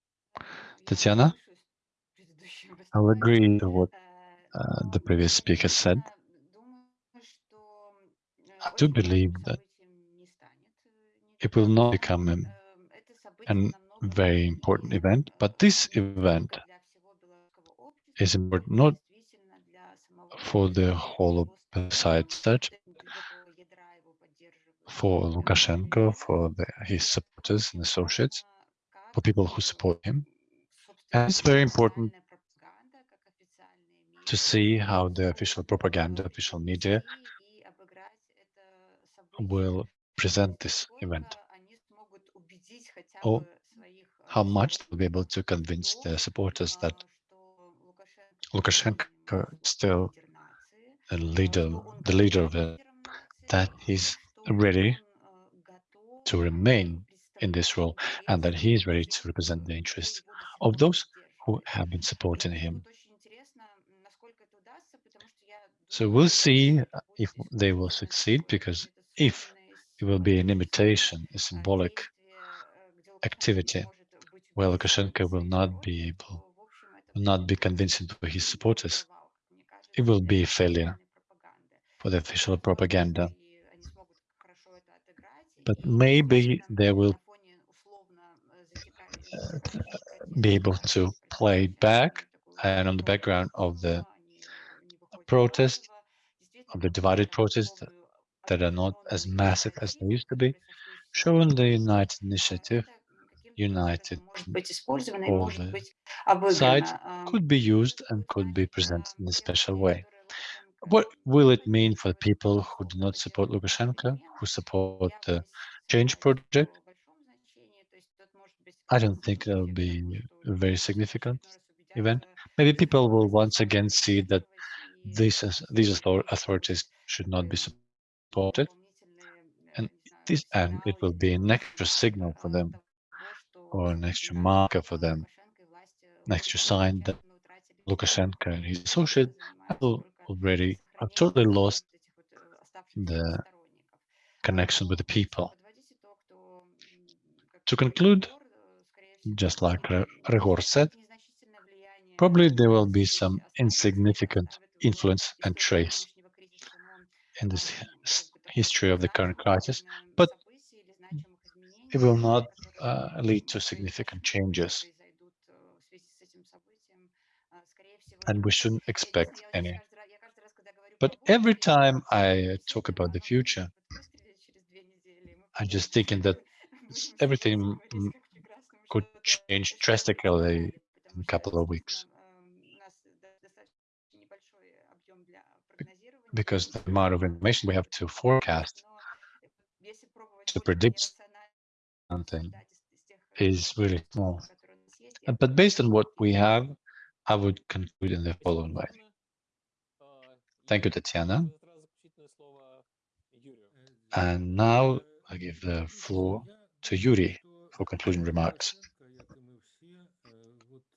Tatiana, I'll agree to what uh, the previous speaker said. I do believe that it will not become a, a very important event, but this event is important not for the whole of the side such for Lukashenko, for the, his supporters and associates, for people who support him. And it's very important to see how the official propaganda, official media will present this event, or how much they'll be able to convince their supporters that Lukashenko is still a leader, the leader of it, that he's ready to remain in this role and that he is ready to represent the interests of those who have been supporting him. So we'll see if they will succeed, because if it will be an imitation, a symbolic activity, where Lukashenko will not be able, will not be convincing to his supporters, it will be a failure for the official propaganda. But maybe they will uh, be able to play back and on the background of the protest, of the divided protest that are not as massive as they used to be, showing the united initiative, united all the sides could be used and could be presented in a special way. What will it mean for people who do not support Lukashenko, who support the change project? I don't think that will be a very significant event. Maybe people will once again see that these these authorities should not be supported, and this and it will be an extra signal for them or an extra marker for them, an extra sign that Lukashenko and his associate have already I've totally lost the connection with the people. To conclude, just like Ryhor said, probably there will be some insignificant influence and trace in this history of the current crisis, but it will not uh, lead to significant changes. And we shouldn't expect any. But every time I uh, talk about the future, I'm just thinking that everything could change drastically in a couple of weeks. Because the amount of information we have to forecast, to predict something is really small. But based on what we have, I would conclude in the following way. Thank you, Tatiana. And now I give the floor to Yuri for concluding remarks.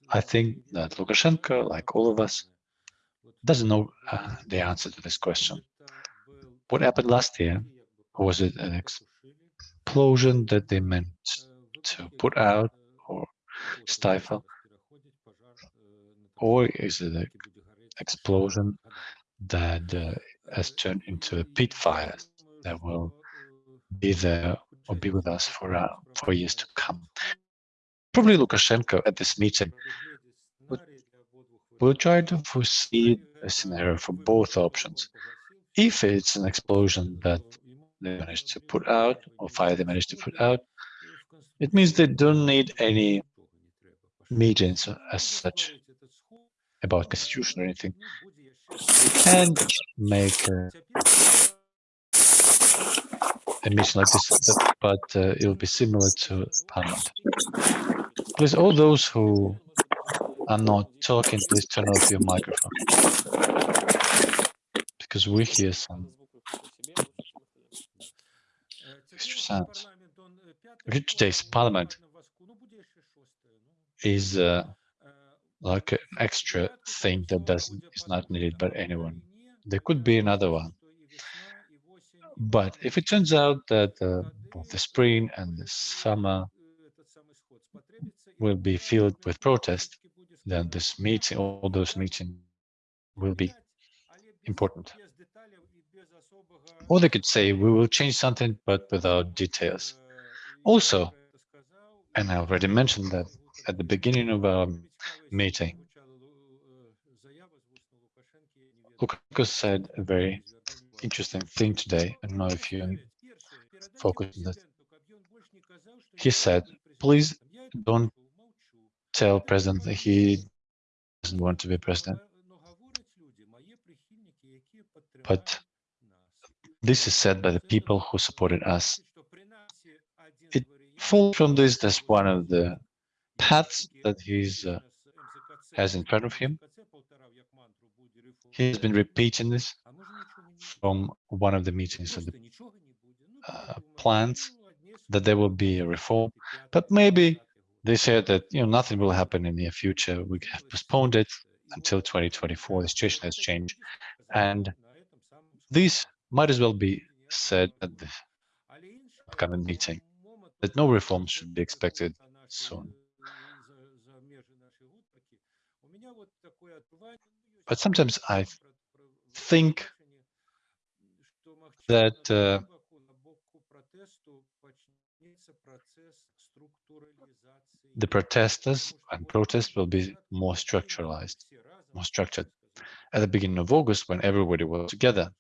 I think that Lukashenko, like all of us, doesn't know uh, the answer to this question. What happened last year? Was it an explosion that they meant to put out or stifle? Or is it an explosion that uh, has turned into a pit fires that will be there or be with us for uh, for years to come. Probably Lukashenko at this meeting will, will try to foresee a scenario for both options. If it's an explosion that they managed to put out or fire they managed to put out, it means they don't need any meetings as such about constitution or anything. Can make a, a mission like this, but uh, it will be similar to Parliament. Please, all those who are not talking, please turn off your microphone. Because we hear some extra sounds. Today's Parliament is uh, like an extra thing that doesn't is not needed by anyone. There could be another one. But if it turns out that uh, both the spring and the summer will be filled with protest, then this meeting, all those meetings will be important. Or they could say, we will change something, but without details. Also, and I already mentioned that at the beginning of our meeting, Lukashenko said a very interesting thing today. I don't know if you focus on that. He said, please don't tell president that he doesn't want to be president. But this is said by the people who supported us. It falls from this as one of the paths that he's uh, has in front of him. He has been repeating this from one of the meetings of the uh, plans that there will be a reform, but maybe they said that you know nothing will happen in the near future. We have postponed it until 2024. The situation has changed, and this might as well be said at the upcoming meeting that no reforms should be expected soon. But sometimes I think that uh, the protesters and protests will be more structuralized, more structured. At the beginning of August, when everybody was together,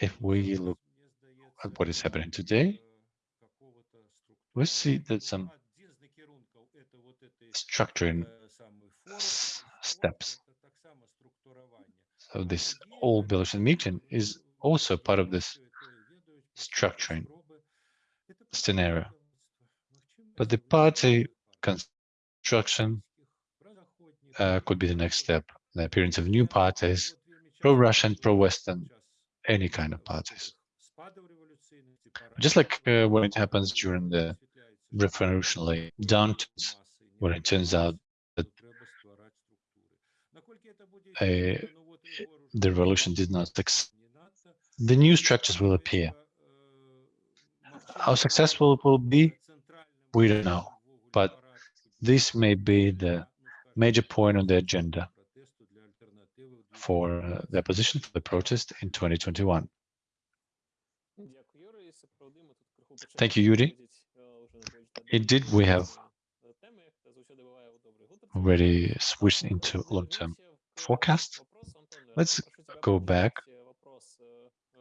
if we look at what is happening today, we see that some structuring steps. So this all Belarusian meeting is also part of this structuring scenario. But the party construction uh, could be the next step. The appearance of new parties, pro-Russian, pro-Western, any kind of parties. Just like uh, when it happens during the revolutionary downturns, when it turns out that uh, the revolution did not succeed, the new structures will appear. How successful it will be, we don't know, but this may be the major point on the agenda for uh, the opposition for the protest in 2021. Thank you, Yuri. Indeed, we have already switched into long-term forecast. Let's go back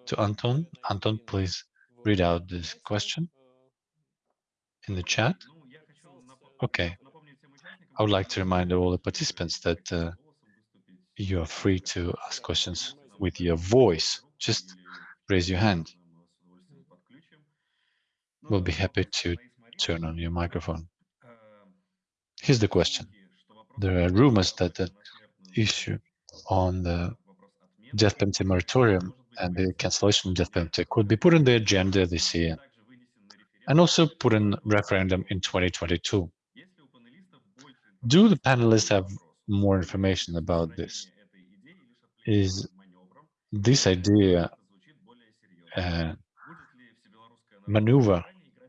to Anton. Anton, please read out this question in the chat. Okay. I would like to remind all the participants that uh, you are free to ask questions with your voice. Just raise your hand. We'll be happy to turn on your microphone. Here's the question. There are rumors that the issue on the death penalty moratorium and the cancellation of death penalty could be put on the agenda this year and also put in referendum in 2022. Do the panelists have more information about this? Is this idea a maneuver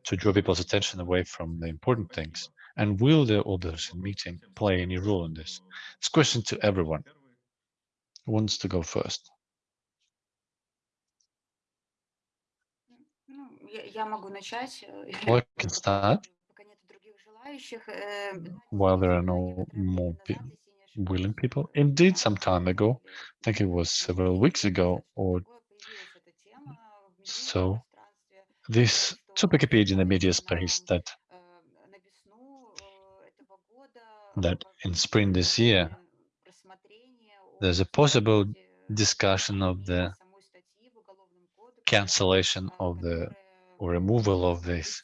to draw people's attention away from the important things? And will the Obersen meeting play any role in this? It's a question to everyone. Who wants to go first? [LAUGHS] Well, I can start. While there are no more pe willing people. Indeed, some time ago, I think it was several weeks ago or so, this to Wikipedia in the media space that that in spring this year. there's a possible discussion of the cancellation of the or removal of this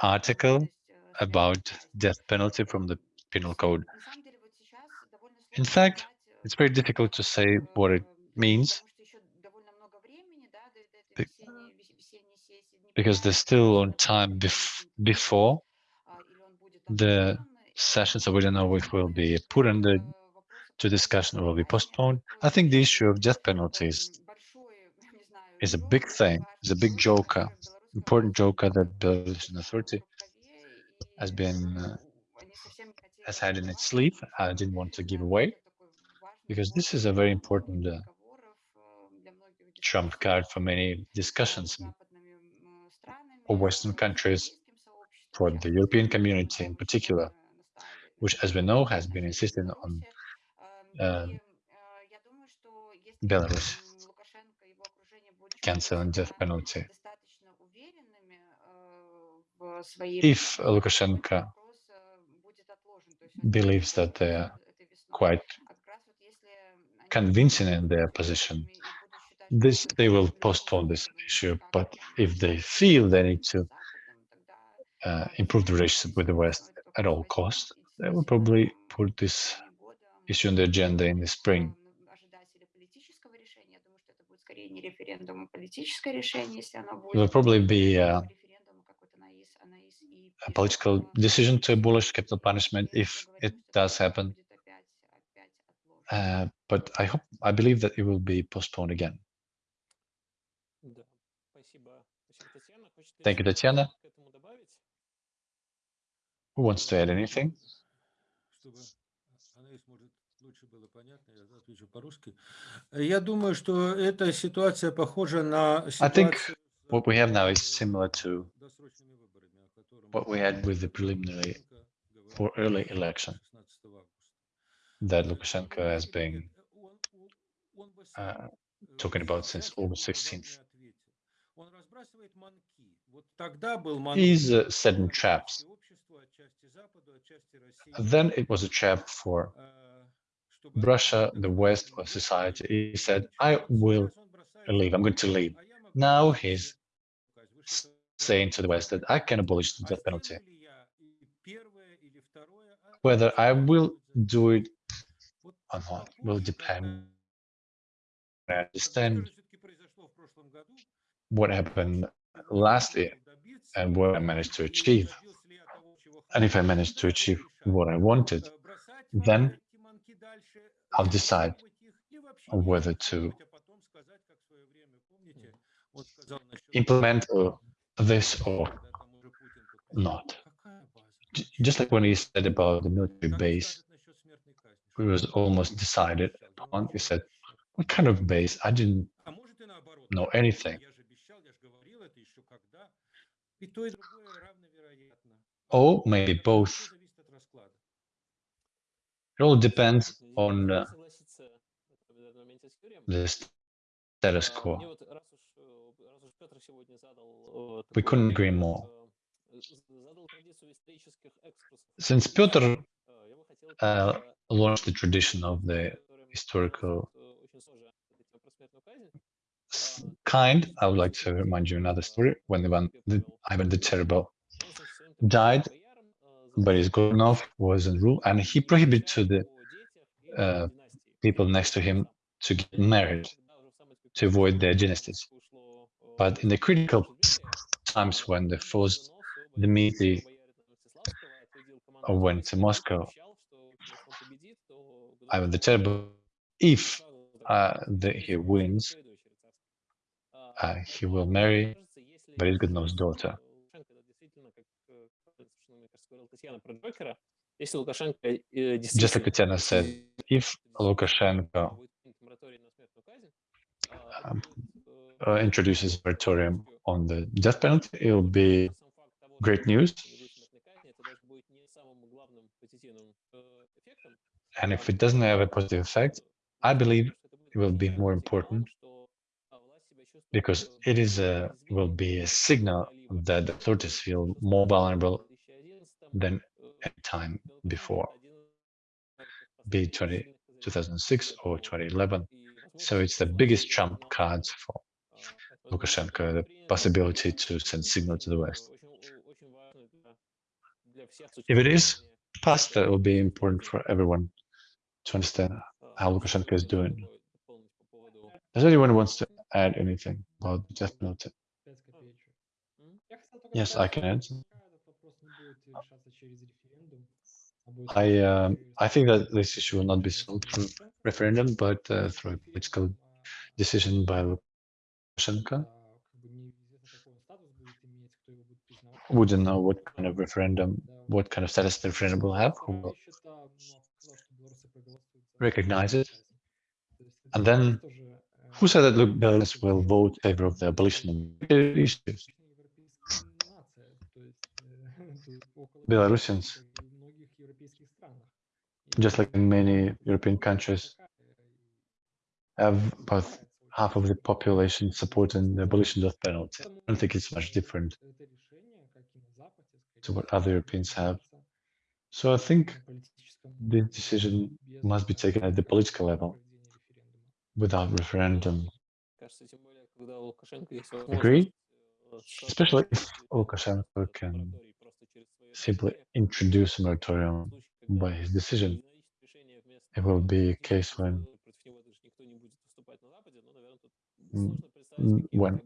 article about death penalty from the penal code. In fact, it's very difficult to say what it means. because they're still on time bef before the session, so we don't know if will be put under to discussion or will be postponed. I think the issue of death penalties is a big thing, is a big joker, important joker that Belarusian authority has been uh, has had in its sleeve. I didn't want to give away because this is a very important uh, trump card for many discussions of Western countries, for the European community in particular, which, as we know, has been insisting on uh, Belarus canceling and death penalty. If Lukashenko believes that they are quite convincing in their position, this they will postpone this issue but if they feel they need to uh, improve the relationship with the west at all costs they will probably put this issue on the agenda in the spring it will probably be uh, a political decision to abolish capital punishment if it does happen. Uh, but I hope, I believe that it will be postponed again. Thank you, Tatiana. Who wants to add anything? I think what we have now is similar to what we had with the preliminary for early election that Lukashenko has been uh, talking about since August 16th. These uh, set traps. Then it was a trap for Russia, the West, or society. He said, I will leave, I'm going to leave. Now he's saying to the West that I can abolish the death penalty. Whether I will do it or not will depend. I understand what happened lastly, and what I managed to achieve, and if I managed to achieve what I wanted, then I'll decide whether to implement this or not. Just like when he said about the military base, it was almost decided upon. He said, what kind of base? I didn't know anything. Or maybe both. It all depends on uh, the status quo. We couldn't agree more. Since Peter uh, э, launched the tradition of the historical kind, I would like to remind you another story when Ivan the, Ivan the Terrible died. Boris Godunov was in rule and he prohibited the uh, people next to him to get married to avoid their dynasties. But in the critical times when the first Dmitry went to Moscow, Ivan the Terrible, if uh, the, he wins, uh, he will marry Boris daughter. Just like Tatiana said, if Lukashenko um, uh, introduces moratorium on the death penalty, it will be great news. And if it doesn't have a positive effect, I believe it will be more important because it is a will be a signal that the authorities feel more vulnerable than any time before, be it 20, 2006 or 2011. So it's the biggest trump cards for Lukashenko, the possibility to send signal to the West. If it is passed, that will be important for everyone to understand how Lukashenko is doing. Does anyone wants to add anything about just noted. Yes, I can answer. I um, I think that this issue will not be solved through referendum, but uh, through a political decision by Lukashenko. Wouldn't know what kind of referendum, what kind of status the referendum will have, who will recognize it, and then who said that the Belarus will vote in favor of the abolition of issues? Belarusians, just like in many European countries, have about half of the population supporting the abolition of penalty. I don't think it's much different to what other Europeans have. So I think this decision must be taken at the political level without referendum. Agree? Especially if Lukashenko [LAUGHS] can simply introduce a moratorium by his decision. It will be a case when when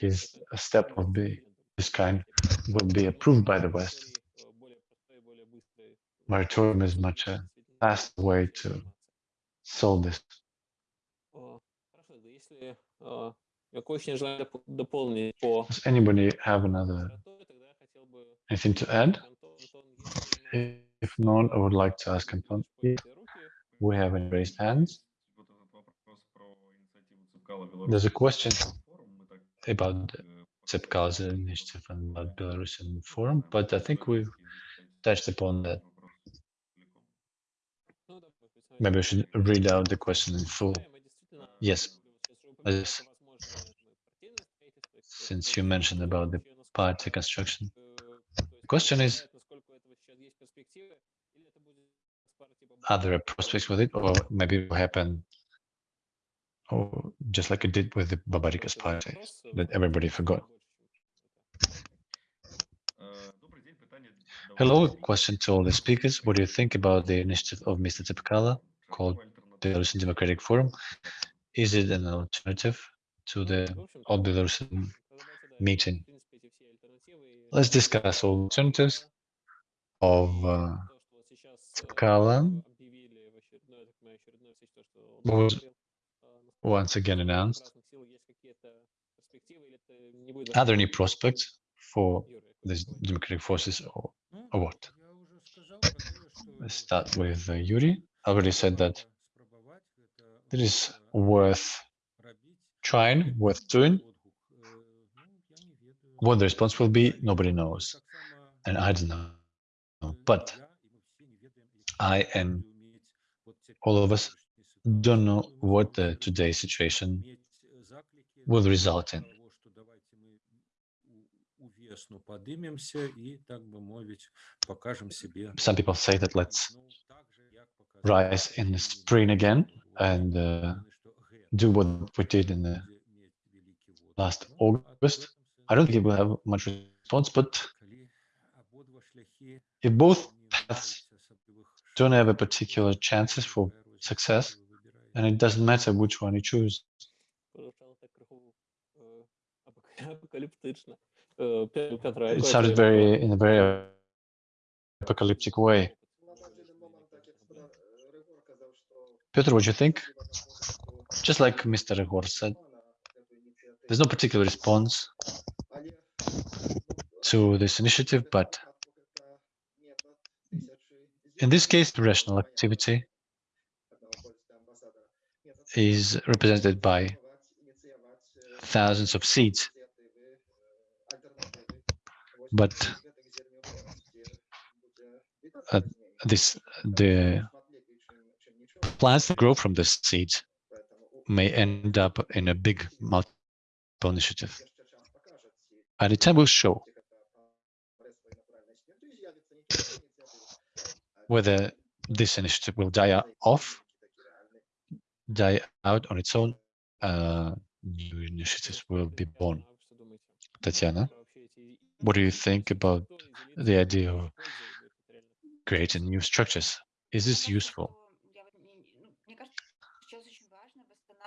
his step of be this kind will be approved by the West. Moratorium is much a fast way to solve this О, Хорошо, да если э, я очень желаю доп- дополнить по Does anybody have another мораторию, тогда я хотел бы anything to add? Антон, Антон, если If not, I would like to ask Anton if поднятые руки, we have any raised hands. Вот этот вопрос про инициативу Цепкала There's a Беларуси question форум, мы так, about the э, Tsepkal's initiative and about Belarusian forum, but I think we've touched upon that. ну, да, представить, Maybe I should read out the question in full, мы действительно, Yes. since you mentioned about the party construction, the question is, are there prospects with it, or maybe it will happen or just like it did with the Babaryka's party, that everybody forgot? Hello, question to all the speakers. What do you think about the initiative of Mr. Tsepkalo called the Russian Democratic Forum is it an alternative to the all meeting? Let's discuss alternatives of uh, was once again announced. Are there any prospects for these democratic forces or, or what? Let's start with uh, Yuri. I already said that there is worth trying, worth doing. What the response will be, nobody knows, and I don't know. But I and all of us don't know what the today's situation will result in. Some people say that let's rise in the spring again and uh, do what we did in the last August. I don't think it will have much response, but if both paths don't have a particular chances for success, then it doesn't matter which one you choose. It sounded very in a very apocalyptic way. Peter, what do you think? Just like Mr. Igor said, there's no particular response to this initiative, but in this case, the rational activity is represented by thousands of seeds. But uh, this the plants that grow from the seed may end up in a big multiple initiative. And the time will show whether this initiative will die off, die out on its own, uh, new initiatives will be born. Tatiana, what do you think about the idea of creating new structures? Is this useful?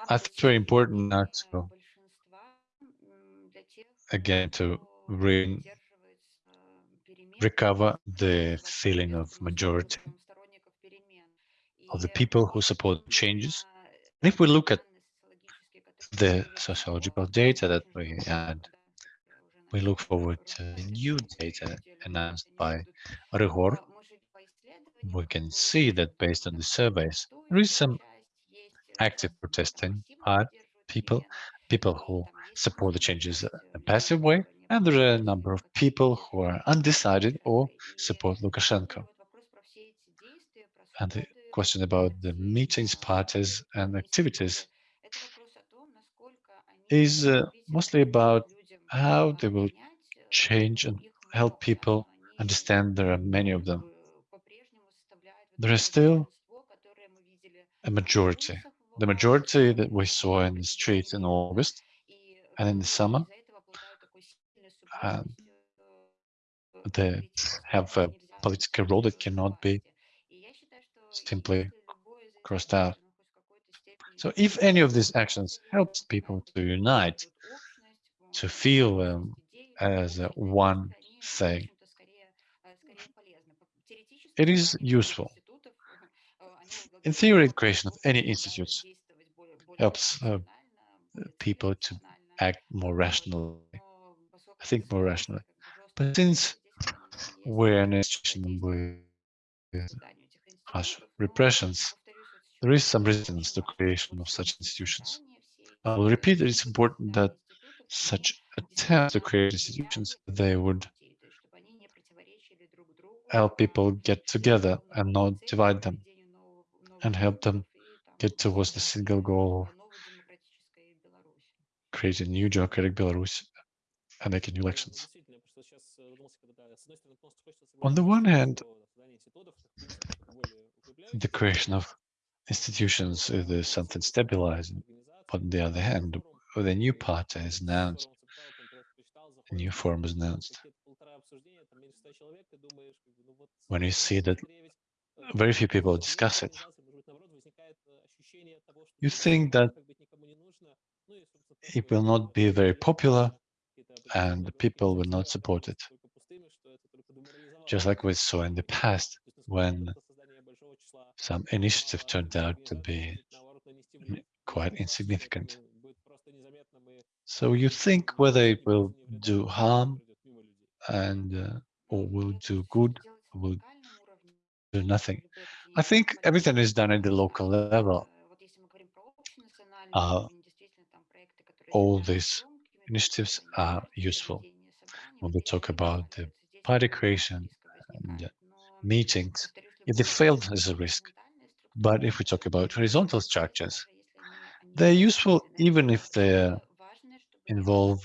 I think it's very important to again to re- recover the feeling of majority of the people who support changes. And if we look at the sociological data that we had, we look forward to the new data announced by Ryhor. We can see that based on the surveys, there is some active protesting part people, people who support the changes in a passive way, and there are a number of people who are undecided or support Lukashenko. And the question about the meetings, parties, and activities is uh, mostly about how they will change and help people understand there are many of them. There is still a majority, the majority that we saw in the streets in August and in the summer, and they have a political role that cannot be simply crossed out. So if any of these actions helps people to unite, to feel um, as one thing, it is useful. In theory, creation of any institutes helps uh, people to act more rationally, I think more rationally. But since we're in a situation with harsh repressions, there is some resistance to creation of such institutions. I will repeat that it's important that such attempts to create institutions, they would help people get together and not divide them, and help them get towards the single goal of creating new democratic Belarus and making new elections. On the one hand, the creation of institutions is something stabilizing, but on the other hand, the new party is announced, a new form is announced. When you see that very few people discuss it, you think that it will not be very popular and the people will not support it. Just like we saw in the past when some initiative turned out to be quite insignificant. So you think whether it will do harm and uh, or will do good, or will do nothing. I think everything is done at the local level. Uh, all these initiatives are useful when we talk about the party creation and meetings. If they fail, there's a risk. But if we talk about horizontal structures, they're useful even if they involve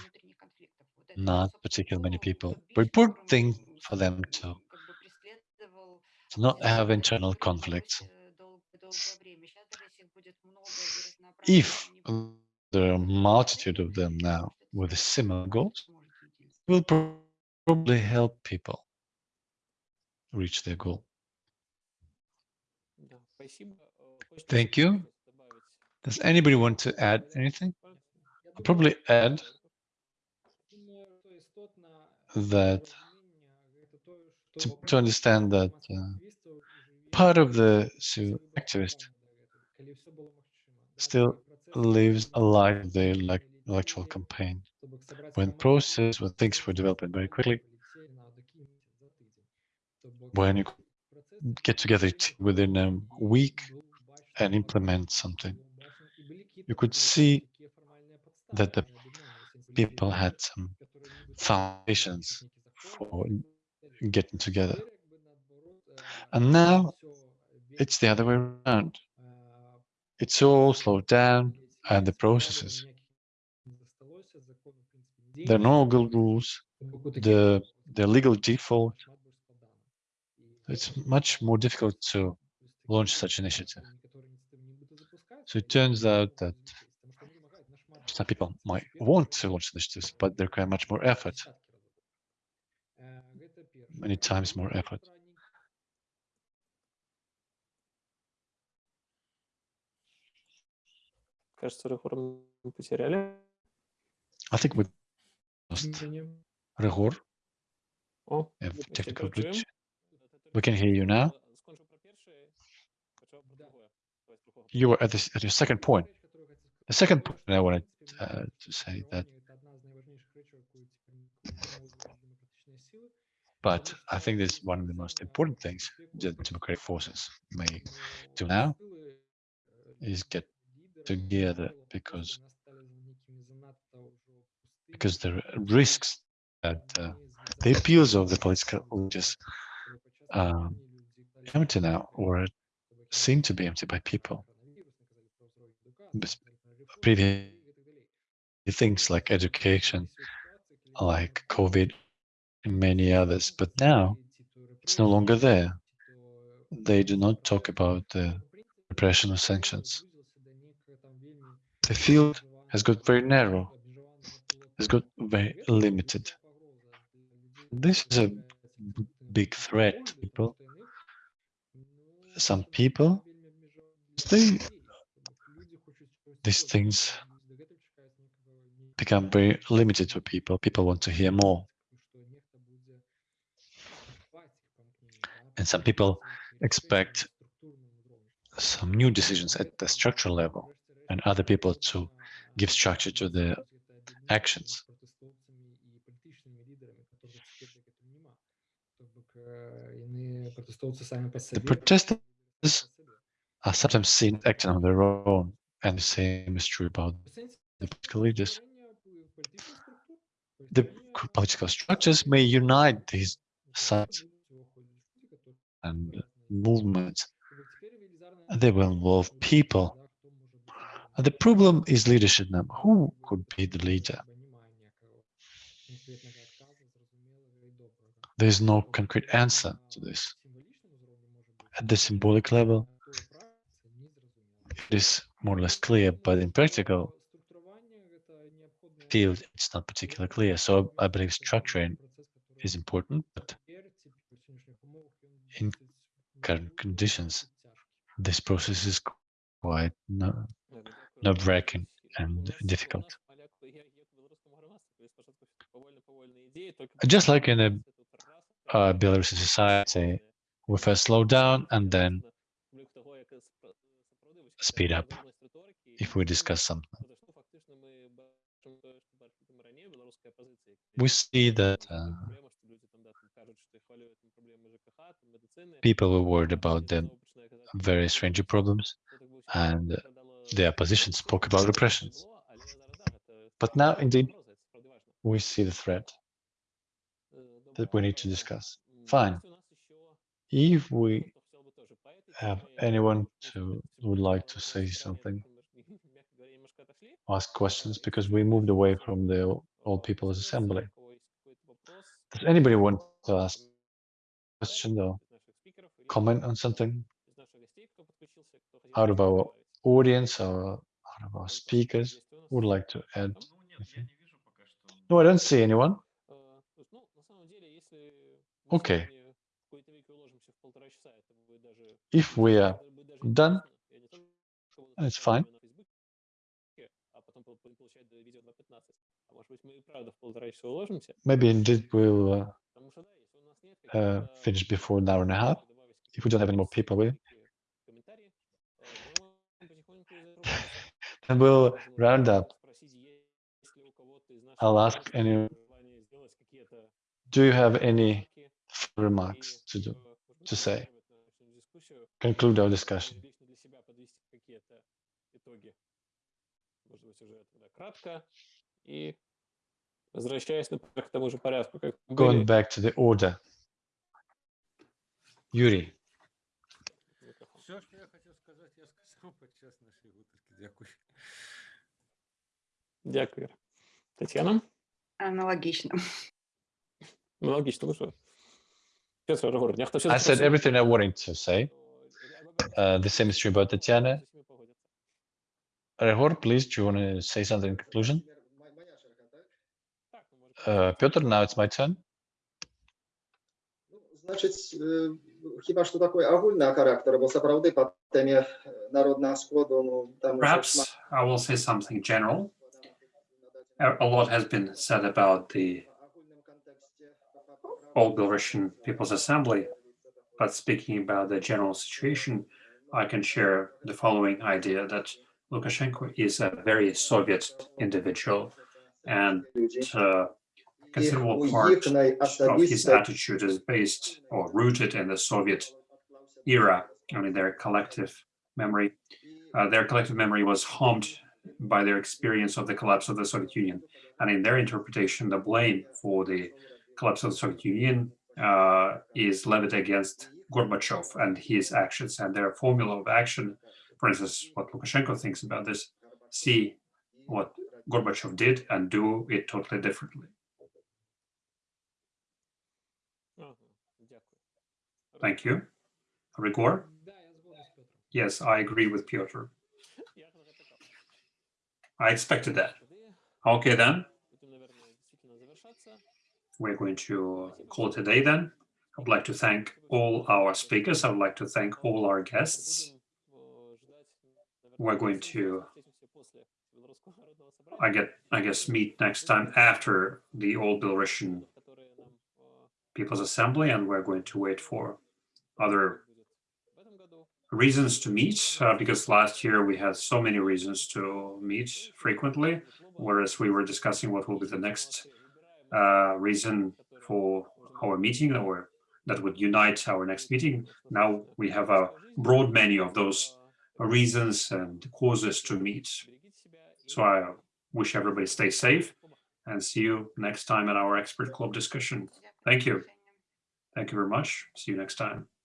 not particularly many people. Important thing for them to, to not have internal conflicts. If there are a multitude of them now with a similar goals, will probably help people reach their goal. Thank you. Does anybody want to add anything? I'll probably add that to, to understand that uh, part of the activist still lives alive the electoral campaign. When process, when things were developing very quickly, when you get together within a week and implement something, you could see that the people had some foundations for getting together. And now it's the other way around. It's all slowed down and the processes. There are no good rules, the, the legal default. It's much more difficult to launch such initiative. So it turns out that some people might want to launch initiatives, but they require much more effort, many times more effort. кажется, Регор мы потеряли. I think we lost Ryhor. Oh, technical glitch. We can hear you now. You were at, this, at your second point. The second point I wanted uh, to say that, but I think this is one of the most important things that democratic forces may do now is get together because because the risks that uh, the appeals of the political leaders are empty now or seem to be empty by people. Previous things like education, like COVID, and many others, but now it's no longer there. They do not talk about the repression of sanctions. The field has got very narrow, has got very limited. This is a big threat to people. Some people, they, these things become very limited to people. People want to hear more. And some people expect some new decisions at the structural level and other people to give structure to the actions. The protesters are sometimes seen acting on their own, and the same is true about the political leaders. The political structures may unite these sides and movements. They will involve people. The problem is leadership now. Who could be the leader? There is no concrete answer to this. At the symbolic level, it is more or less clear, but in practical field, it's not particularly clear. So I believe structuring is important, but in current conditions, this process is quite nerve-wracking and difficult. Just like in a uh, Belarusian society, we first slow down and then speed up if we discuss something. We see that uh, people were worried about the various range of problems and the opposition spoke about repressions. But now, indeed, we see the threat that we need to discuss. Fine. If we have anyone to would like to say something, ask questions, because we moved away from the All People's Assembly. Does anybody want to ask a question or comment on something out of our audience or out of our speakers would like to add? anything? No, I don't see anyone. Okay. If we are done, it's fine. Maybe indeed we'll uh, uh, finish before an hour and a half. If we don't have any more people, we and we'll round up. I'll ask any. Do you have any remarks to do to say? Conclude our discussion. Going back to the order. Yuri, Все, что я хотел сказать, я сказал под час нашей выпуски. Дякую. Дякую. Тетяна? Аналогично. Аналогично, ну что? I said everything I wanted to say. Uh, the same is true about Tatiana. Ryhor, please, do you want to say something in conclusion? Uh, now it's my turn. Хіба що бо справді по темі народного ну, там... Perhaps I will say something general a lot has been said about the All Belarusian People's Assembly, but speaking about the general situation, I can share the following idea that Lukashenko is a very Soviet individual and uh, considerable part of his attitude is based or rooted in the Soviet era, I mean their collective memory. Uh, their collective memory was harmed by their experience of the collapse of the Soviet Union. And in their interpretation, the blame for the collapse of the Soviet Union uh, is levied against Gorbachev and his actions and their formula of action. For instance, what Lukashenko thinks about this, see what Gorbachev did and do it totally differently. Thank you. Ryhor? Yes, I agree with Piotr. I expected that. Okay, then. We're going to call today then. I'd like to thank all our speakers. I would like to thank all our guests. We're going to, I get, I guess, meet next time after the All Belarusian People's Assembly, and we're going to wait for other reasons to meet, uh, because last year we had so many reasons to meet frequently, whereas we were discussing what will be the next uh, reason for our meeting or that would unite our next meeting. Now we have a broad menu of those reasons and causes to meet. So I wish everybody stay safe and see you next time in our expert club discussion. Thank you. Thank you very much. See you next time.